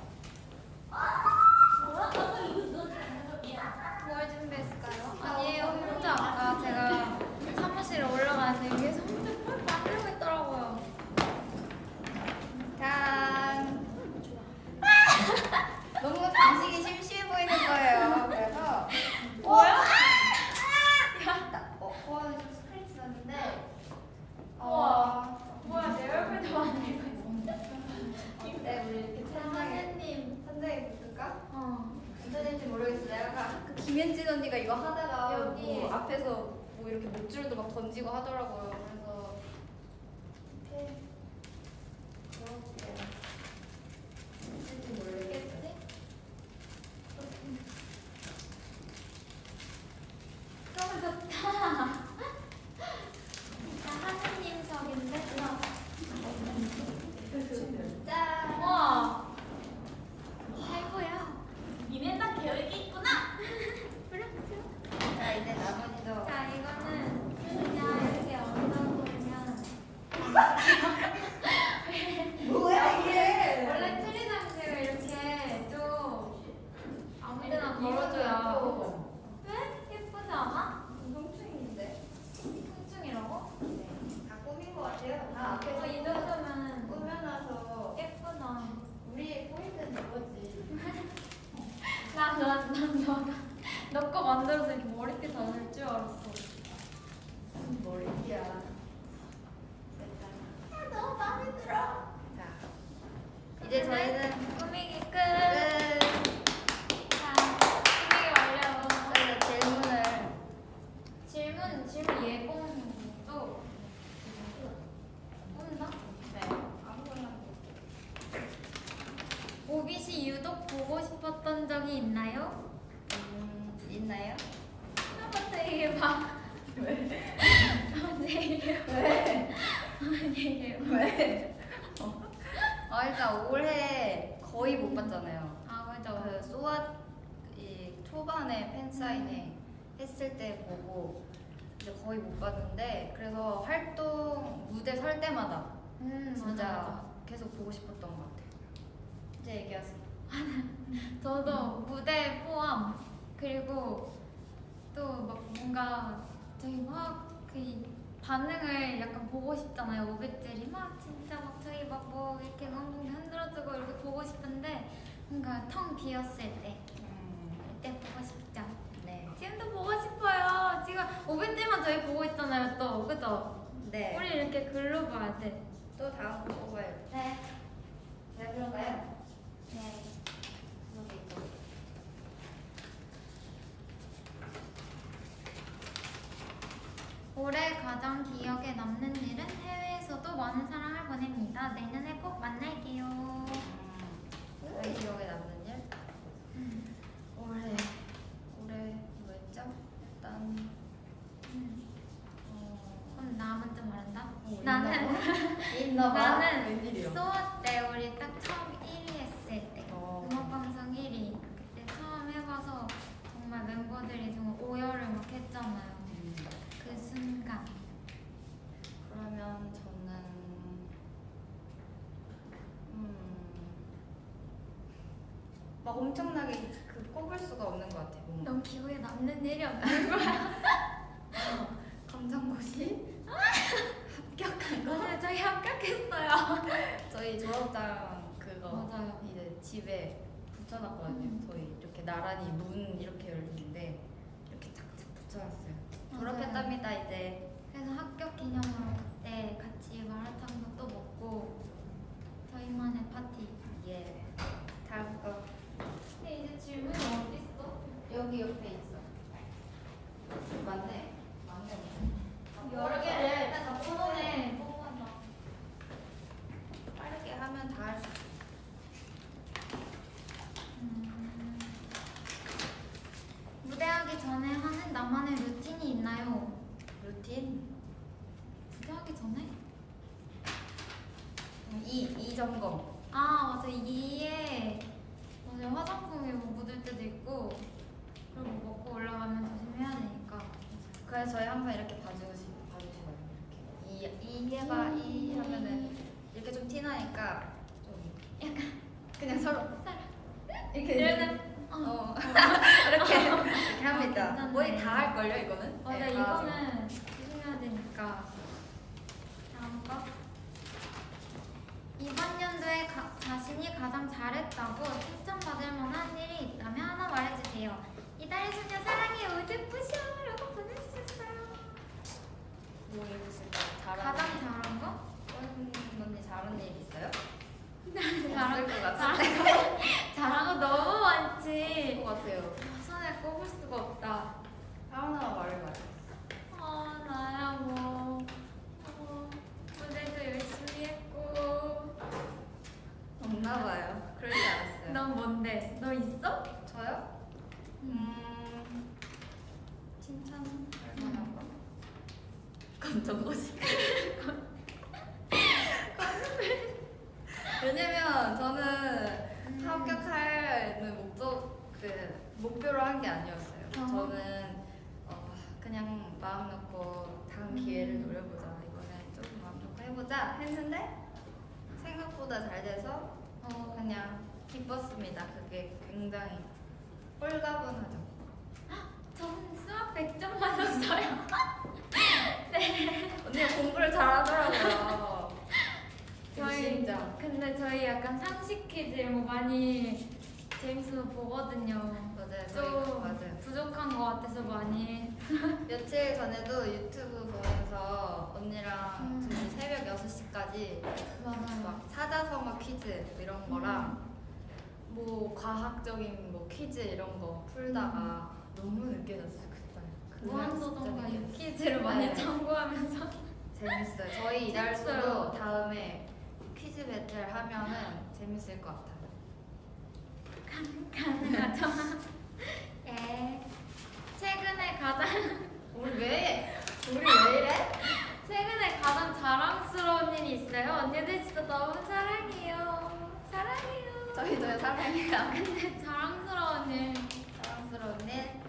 뭘 준비했을까요? 아니에요. 혼자 아까 제가 사무실에 올라가는데 위에서 혼자 뭘. 짠! 너무 간식이 심심해 보이는 거예요. 그래서 뭐야? 나- 어, 코어는 좀 스크래치 났는데 우와. 뭐야, 내 얼굴도 만들고 있어. 어때? 우리 이렇게 천장에 하느님. 천장에 붙을까? 어. 괜찮을지 모르겠어. 내가 그 김현진 언니가 이거 하다가 여기. 뭐 앞에서 뭐 이렇게 목줄도 막 던지고 하더라고요. 그래서 이렇게 그렇게 될지 모르겠지? 너무 좋다. 자, 하느님석인데? 짠! 우와. 아이고야. 니네 다 계획이 있구나. 자 이제 나머지도 자, 이거는 그냥 이렇게 얹어보면. 뭐야 이게? 원래 트리 장식을 이렇게 좀 아무데나 걸어줘야. 왜? 예쁘지 않아? 성충인데? 통증이라고? 네. 다 꾸민 것 같아요. 다 어, 앞에서 이 정도면 꾸며놔서 예쁘다. 우리의 포인트는 이거지. 난, 난, 난, 난, 너거 만들어서 이렇게 머리띠 다닐 줄 알았어. 무슨 머리야. 아, 너무 마음에 들어. 자, 이제 저희는 꾸미기 끝. 끝. 자, 꾸미기 완료. 저희가 질문을 질문, 질문 예공도 뽑는다? 네 아무거나 오빛이 유독 보고 싶었던 적이 있나요? 음, 있나요? 한번더 얘기해봐. 왜? 한번 얘기해봐. 왜? 한번 얘기해봐. 왜? 아 일단 올해 거의 못 봤잖아요. 아, 맞아. 그 소아 이 초반에 팬 사인회 했을 때 보고 이제 거의 못 봤는데 그래서 활동 무대 설 때마다 음, 진짜 맞아, 맞아. 계속 보고 싶었던 것 같아요. 이제 얘기하세요. 저도 무대 포함 그리고 또 막 뭔가 저희 막그 반응을 약간 보고 싶잖아요 오백들이 막 진짜 막 저희 막 뭐 이렇게 엉덩이 흔들어주고 이렇게 보고 싶은데 뭔가 텅 비었을 때 그때 보고 싶죠 네. 지금도 보고 싶어요 지금 오백들만 저희 보고 있잖아요 또 그죠? 네. 우리 이렇게 글로 봐야 돼 또 다음 거 뽑아요. 네. 네, 그런가요? 네. 올해 가장 기억에 남는 일은 해외에서도 많은 사랑을 보냅니다. 내년에 꼭 만날게요. 저희 기억에 남는 일? 올해 올해 뭐였죠? 일단 나 먼저 말한다. 어, 나는. 나는? 수업 때 우리 딱 처음 1위 했을 때 어. 음악 방송 1위 그때 처음 해봐서 정말 멤버들이 정말 오열을 막 했잖아요. 음, 그 순간 그러면 저는 음, 막 엄청나게 그 꼽을 수가 없는 것 같아요. 너무 기억에 남는 일이 없는 거야. 검정고시 합격한 거. 오늘 저희 합격했어요. 저희 졸업장 그거 맞아요. 이제 집에 붙여놨거든요. 음. 저희 이렇게 나란히 문 이렇게 열리는데 이렇게 착착 붙여놨어요. 졸업했답니다 이제. 그래서 합격 기념으로 그때 같이 마라탕도 또 먹고 저희만의 파티. 예. 다음 거 근데 이제 질문이 어디 있어? 여기 옆에 있어. 맞네. 맞네. 여러 개를 다 번호에 뽑아놔. 빠르게 하면 다 할 수 있어. 음. 무대하기 전에 하는 나만의 루틴이 있나요? 루틴 무대하기 전에? 이, 이 점검. 아 맞아 이에 맞아 화장품이 뭐 묻을 때도 있고 그리고 먹고 올라가면 조심해야 되니까 그래서 저희 항상 이렇게 봐주시, 봐주시거든요. 이렇게. 이, 이 해봐, 이 하면은 이렇게 좀 티나니까 좀 약간 그냥 서로 이렇게 이러는 어, 어 이렇게 이렇게 합니다. 괜찮네. 거의 다 할 걸요 이거는. 맞아 네, 다 이거는 조심해야 되니까 다음 거 이번 연도에 가- 자신이 가장 잘했다고 칭찬받을 만한 일이 있다면 하나 말해주세요 이달의 소녀 사랑해 우즈푸셔라고 보내주셨어요 뭐 있을까요? 잘하는 가장 일? 잘한 거? 원 언니 잘하는 일 있어요? 없을 것. 잘한 거 너무 많지 것 같아요. 손에 꼽을 수가 없다 하나만 말해봐요. 아 나야 뭐 어, 무대도 열심히 했고 없나 봐요. 그럴 줄 알았어요. 넌 뭔데? 너 있어? 저요? 음 칭찬 할 만한 거? 감정 거지. 왜냐면 저는 합격하는 목적 그 목표로 한 게 아니었어요. 어. 저는 어, 그냥 마음 놓고 다음 기회를 노려보자. 이번에 좀 마음 놓고 해보자 했는데 생각보다 잘 돼서 어, 그냥 기뻤습니다. 그게 굉장히 홀가분하죠. 저는 수학 100점 맞았어요. 언니가 공부를 잘하더라고요. 저희 진짜. 근데 저희 약간 상식 퀴즈 거 많이 재밌어서 보거든요. 맞아요. 좀 맞아요. 부족한 것 같아서 많이. 며칠 전에도 유튜브 보면서 언니랑 음. 둘이 새벽 6시까지 맞아요. 막 사자성어 퀴즈 뭐 이런 거랑 뭐 과학적인 뭐 퀴즈 이런 거 풀다가 너무 늦게 잤어요 무한도전과 진짜 유퀴즈를 많이 네. 참고하면서. 재밌어요. 저희 이달수도. 다음에 퀴즈 배틀 하면은 재밌을 것 같아요. 가능하죠? 예. 최근에 가장 우리 왜 우리 왜 이래? 최근에 가장 자랑스러운 일이 있어요. 언니들 진짜 너무 사랑해요. 사랑해요. 저희도요 사랑해요. 근데 자랑스러운 일. 사랑스러운 일.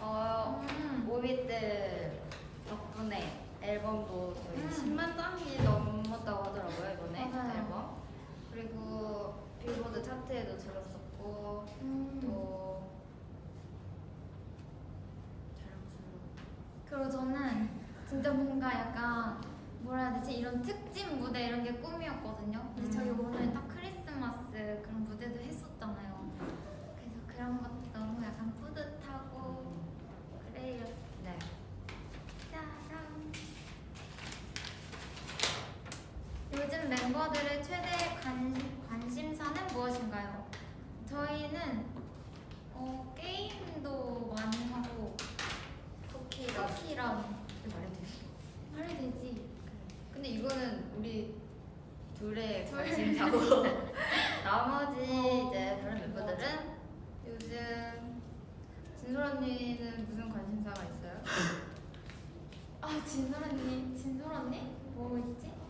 어 음. 오비들 덕분에 앨범도 거의 음. 10만 장이 넘었다고 하더라고요 이번에 맞아요. 앨범. 그리고 빌보드 차트에도 들었었고 음. 또 자랑스러워. 그리고 저는 진짜 뭔가 약간 뭐라 해야 되지 이런 특집 무대 이런 게 꿈이었거든요. 근데 저희 오늘 딱 크리스마스 그런 무대도 했었잖아요. 그래서 그런 것도 너무 약간 뿌듯하고 그래요. 요즘 멤버들의 최대 관, 관심사는 무엇인가요? 저희는 어, 게임도 많이 하고 쿠키가 터키랑 말해도 돼. 말이 되지. 근데 이거는 우리 둘의 관심사고 나머지 이제 다른 멤버들은 요즘 진솔 언니는 무슨 관심사가 있어요? 아 진솔 언니, 진솔 언니? 뭐 있지?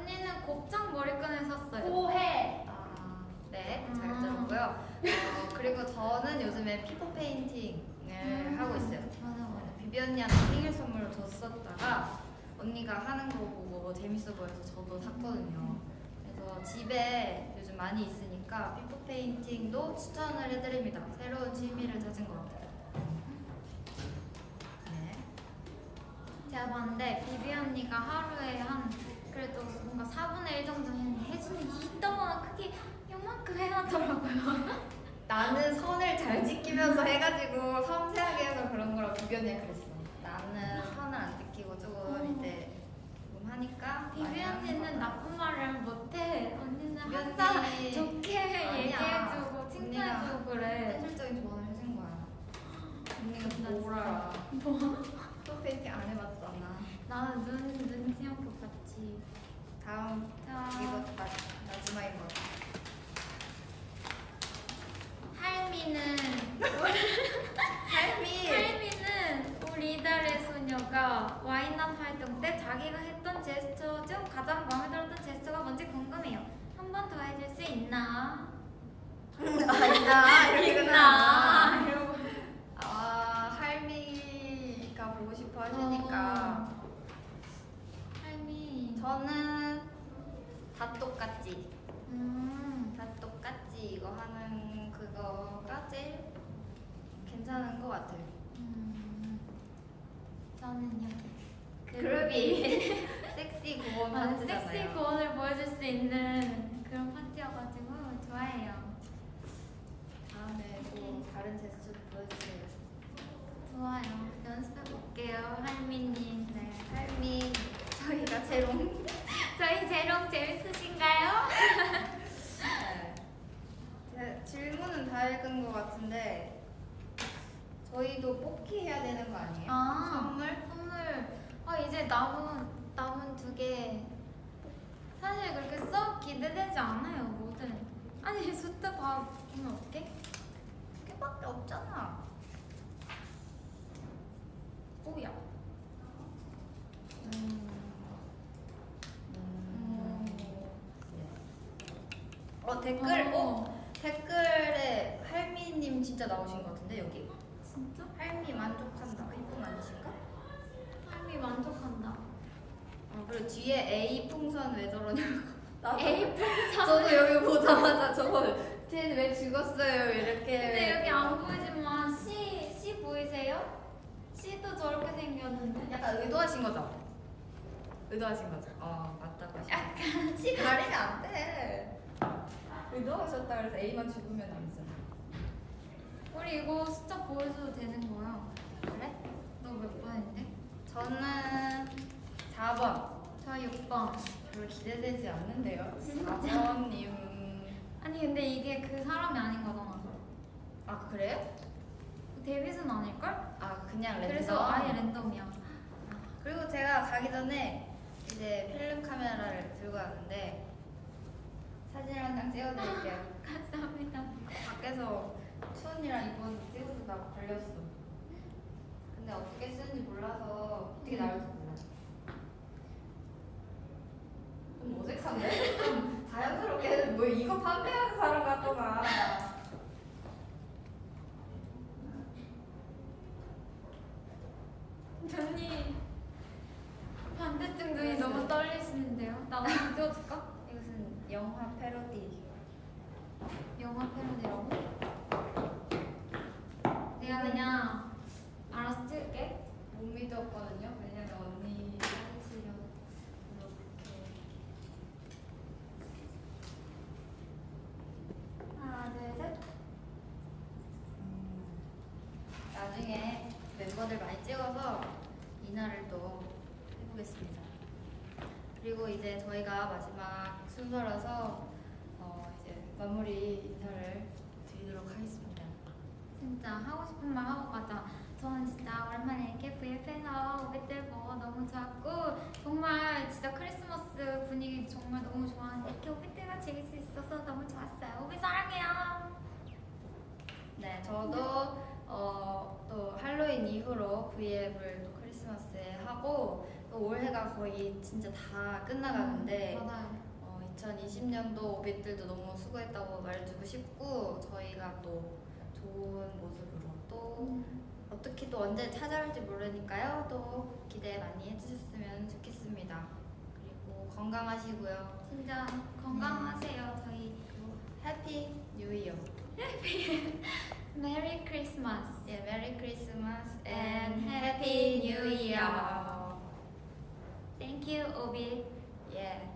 언니는 곱창 머리끈을 샀어요. 오해. 아, 네, 잘 아. 들었고요. 어, 그리고 저는 요즘에 피포 페인팅을 음. 하고 있어요. 맞아 맞아. 비비 언니한테 생일 선물로 줬었다가 언니가 하는 거 보고 재밌어 보여서 저도 샀거든요. 그래서 집에 요즘 많이 있으니까 피포 페인팅도 추천을 해드립니다. 새로운 취미를 찾은 것 같아요. 네. 제가 봤는데 비비 언니가 하루에 한 그래도 뭔가 4분의 1 정도 했는데 혜준이 이따만 크게 요만큼 해놨더라고요. 나는 선을 잘 지키면서 해가지고 섬세하게 해서 그런 거라고 비비 언니가 그랬어. 나는 선을 안 지키고 조금 어. 이제 조금 하니까 비비 언니는. 나쁜 말을 못해. 언니는 항상 좋게. 얘기해주고 칭찬해주고 그래. 현실적인 조언을 해준 거야. 언니가 뭘 알아? 뭐? 또 페인팅 안 해봤잖아. 나는 눈 눈치없게 봤지. 다음 자, 이거 마, 마지막인 것 같아. 할미는 할미. 할미는 우리 이달의 소녀가 Why Not 활동 때 자기가 했던 제스처 중 가장 마음에 들었던 제스처가 뭔지 궁금해요. 한 번 더 해줄 수 있나? 이렇게 있나? 끝나. 이러고. 아 할미가 보고 싶어 하시니까 어. 저는 다 똑같지. 음. 다 똑같지 이거 하는 그거가 제일 괜찮은 것 같아요. 음. 저는요. 그룹이 섹시 고원 아. 섹시 고원을 보여줄 수 있는 그런 파티여가지고 좋아해요. 다음에 또 다른 제스처 보여주세요. 좋아요. 연습해 볼게요, 할미님. 네, 할미 저희가 제롱. 저희 재롱 재밌으신가요? 네. 제- 질문은 다 읽은 것 같은데 저희도 뽑기 해야 되는 거 아니에요? 아, 선물? 선물. 아 이제 남은 남은 두 개. 사실 그렇게 썩 기대되지 않아요, 뭐든. 아니 다 보면 어떡해? 두 개밖에 없잖아. 오야. 음. 음. 어 댓글 어 댓글에 할미님 진짜 나오신 것 같은데 여기 진짜? 할미 만족한다 이분 아니신가? 할미 만족한다. 어 그리고 뒤에 A 풍선 왜 저러냐고 나도 에이 풍선. 저도 여기 보자마자 저거 쟤왜 죽었어요 이렇게 근데 여기 안 보이지만 C C 보이세요? C도 저렇게 생겼는데. 약간 의도하신 거죠? 의도하신 거죠? 어 맞다고 하시 약간 C 가리면 안돼 의도하셨다 그래서 A만 죽으면 아니잖아 우리 이거 숫자 보여줘도 되는 거야? 그래? 너 몇 번인데? 저는 4번 저 6번. 별로 기대되지 않는데요 4번님 아니 근데 이게 그 사람이 아닌 거잖아. 아 그래요? 데뷔는 아닐걸? 아 그냥 랜덤 그래서 아예 랜덤이야. 그리고 제가 가기 전에 이제 필름 카메라를 들고 왔는데 사진 한 장 찍어드릴게요 감사합니다. 밖에서 추언니랑 이번 찍어주다가 걸렸어. 근데 어떻게 쓰는지 몰라서 어떻게 나올지 몰라. 좀 어색한데? 좀 자연스럽게 뭐 이거 판매하는 사람 같더라. 언니 멋있는데요? 나 한번 찍어줄까? 영화 패러디. 영화 패러디라고? 내가 그냥 알아서 찍을게. 못 믿었거든요. 왜냐면 언니 사진 실력 이렇게 하나, 둘, 셋. 나중에 멤버들 많이 찍어서 이날을 또 해보겠습니다. 그리고 이제 저희가 마지막 순서라서 어 이제 마무리 인사를 드리도록 하겠습니다. 진짜 하고 싶은 말 하고 가자. 저는 진짜 오랜만에 오빛들 보고 너무 좋았고 정말 진짜 크리스마스 분위기 정말 너무 좋아하는데 이렇게 오빛들과 즐길 수 있어서 너무 좋았어요. 오빛 사랑해요. 네, 저도 어, 또 할로윈 이후로 또 크리스마스에 하고 또 올해가 거의 진짜 다 끝나가는데 맞아요. 어, 2020년도 오빛들도 너무 수고했다고 말해주고 싶고 저희가 또 좋은 모습으로 또 어떻게 또 언제 찾아올지 모르니까요. 또 기대 많이 해주셨으면 좋겠습니다. 그리고 건강하시고요. 진짜 건강하세요. 저희 Happy New Year. Merry Christmas. 예, Merry Christmas And Happy Happy New. Year. Thank you, 오빛. 예.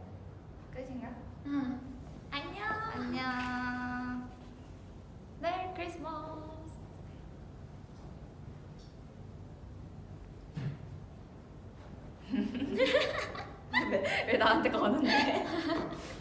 끝인가? 응. 안녕. 안녕. 메리 크리스마스. 왜 나한테 거는데?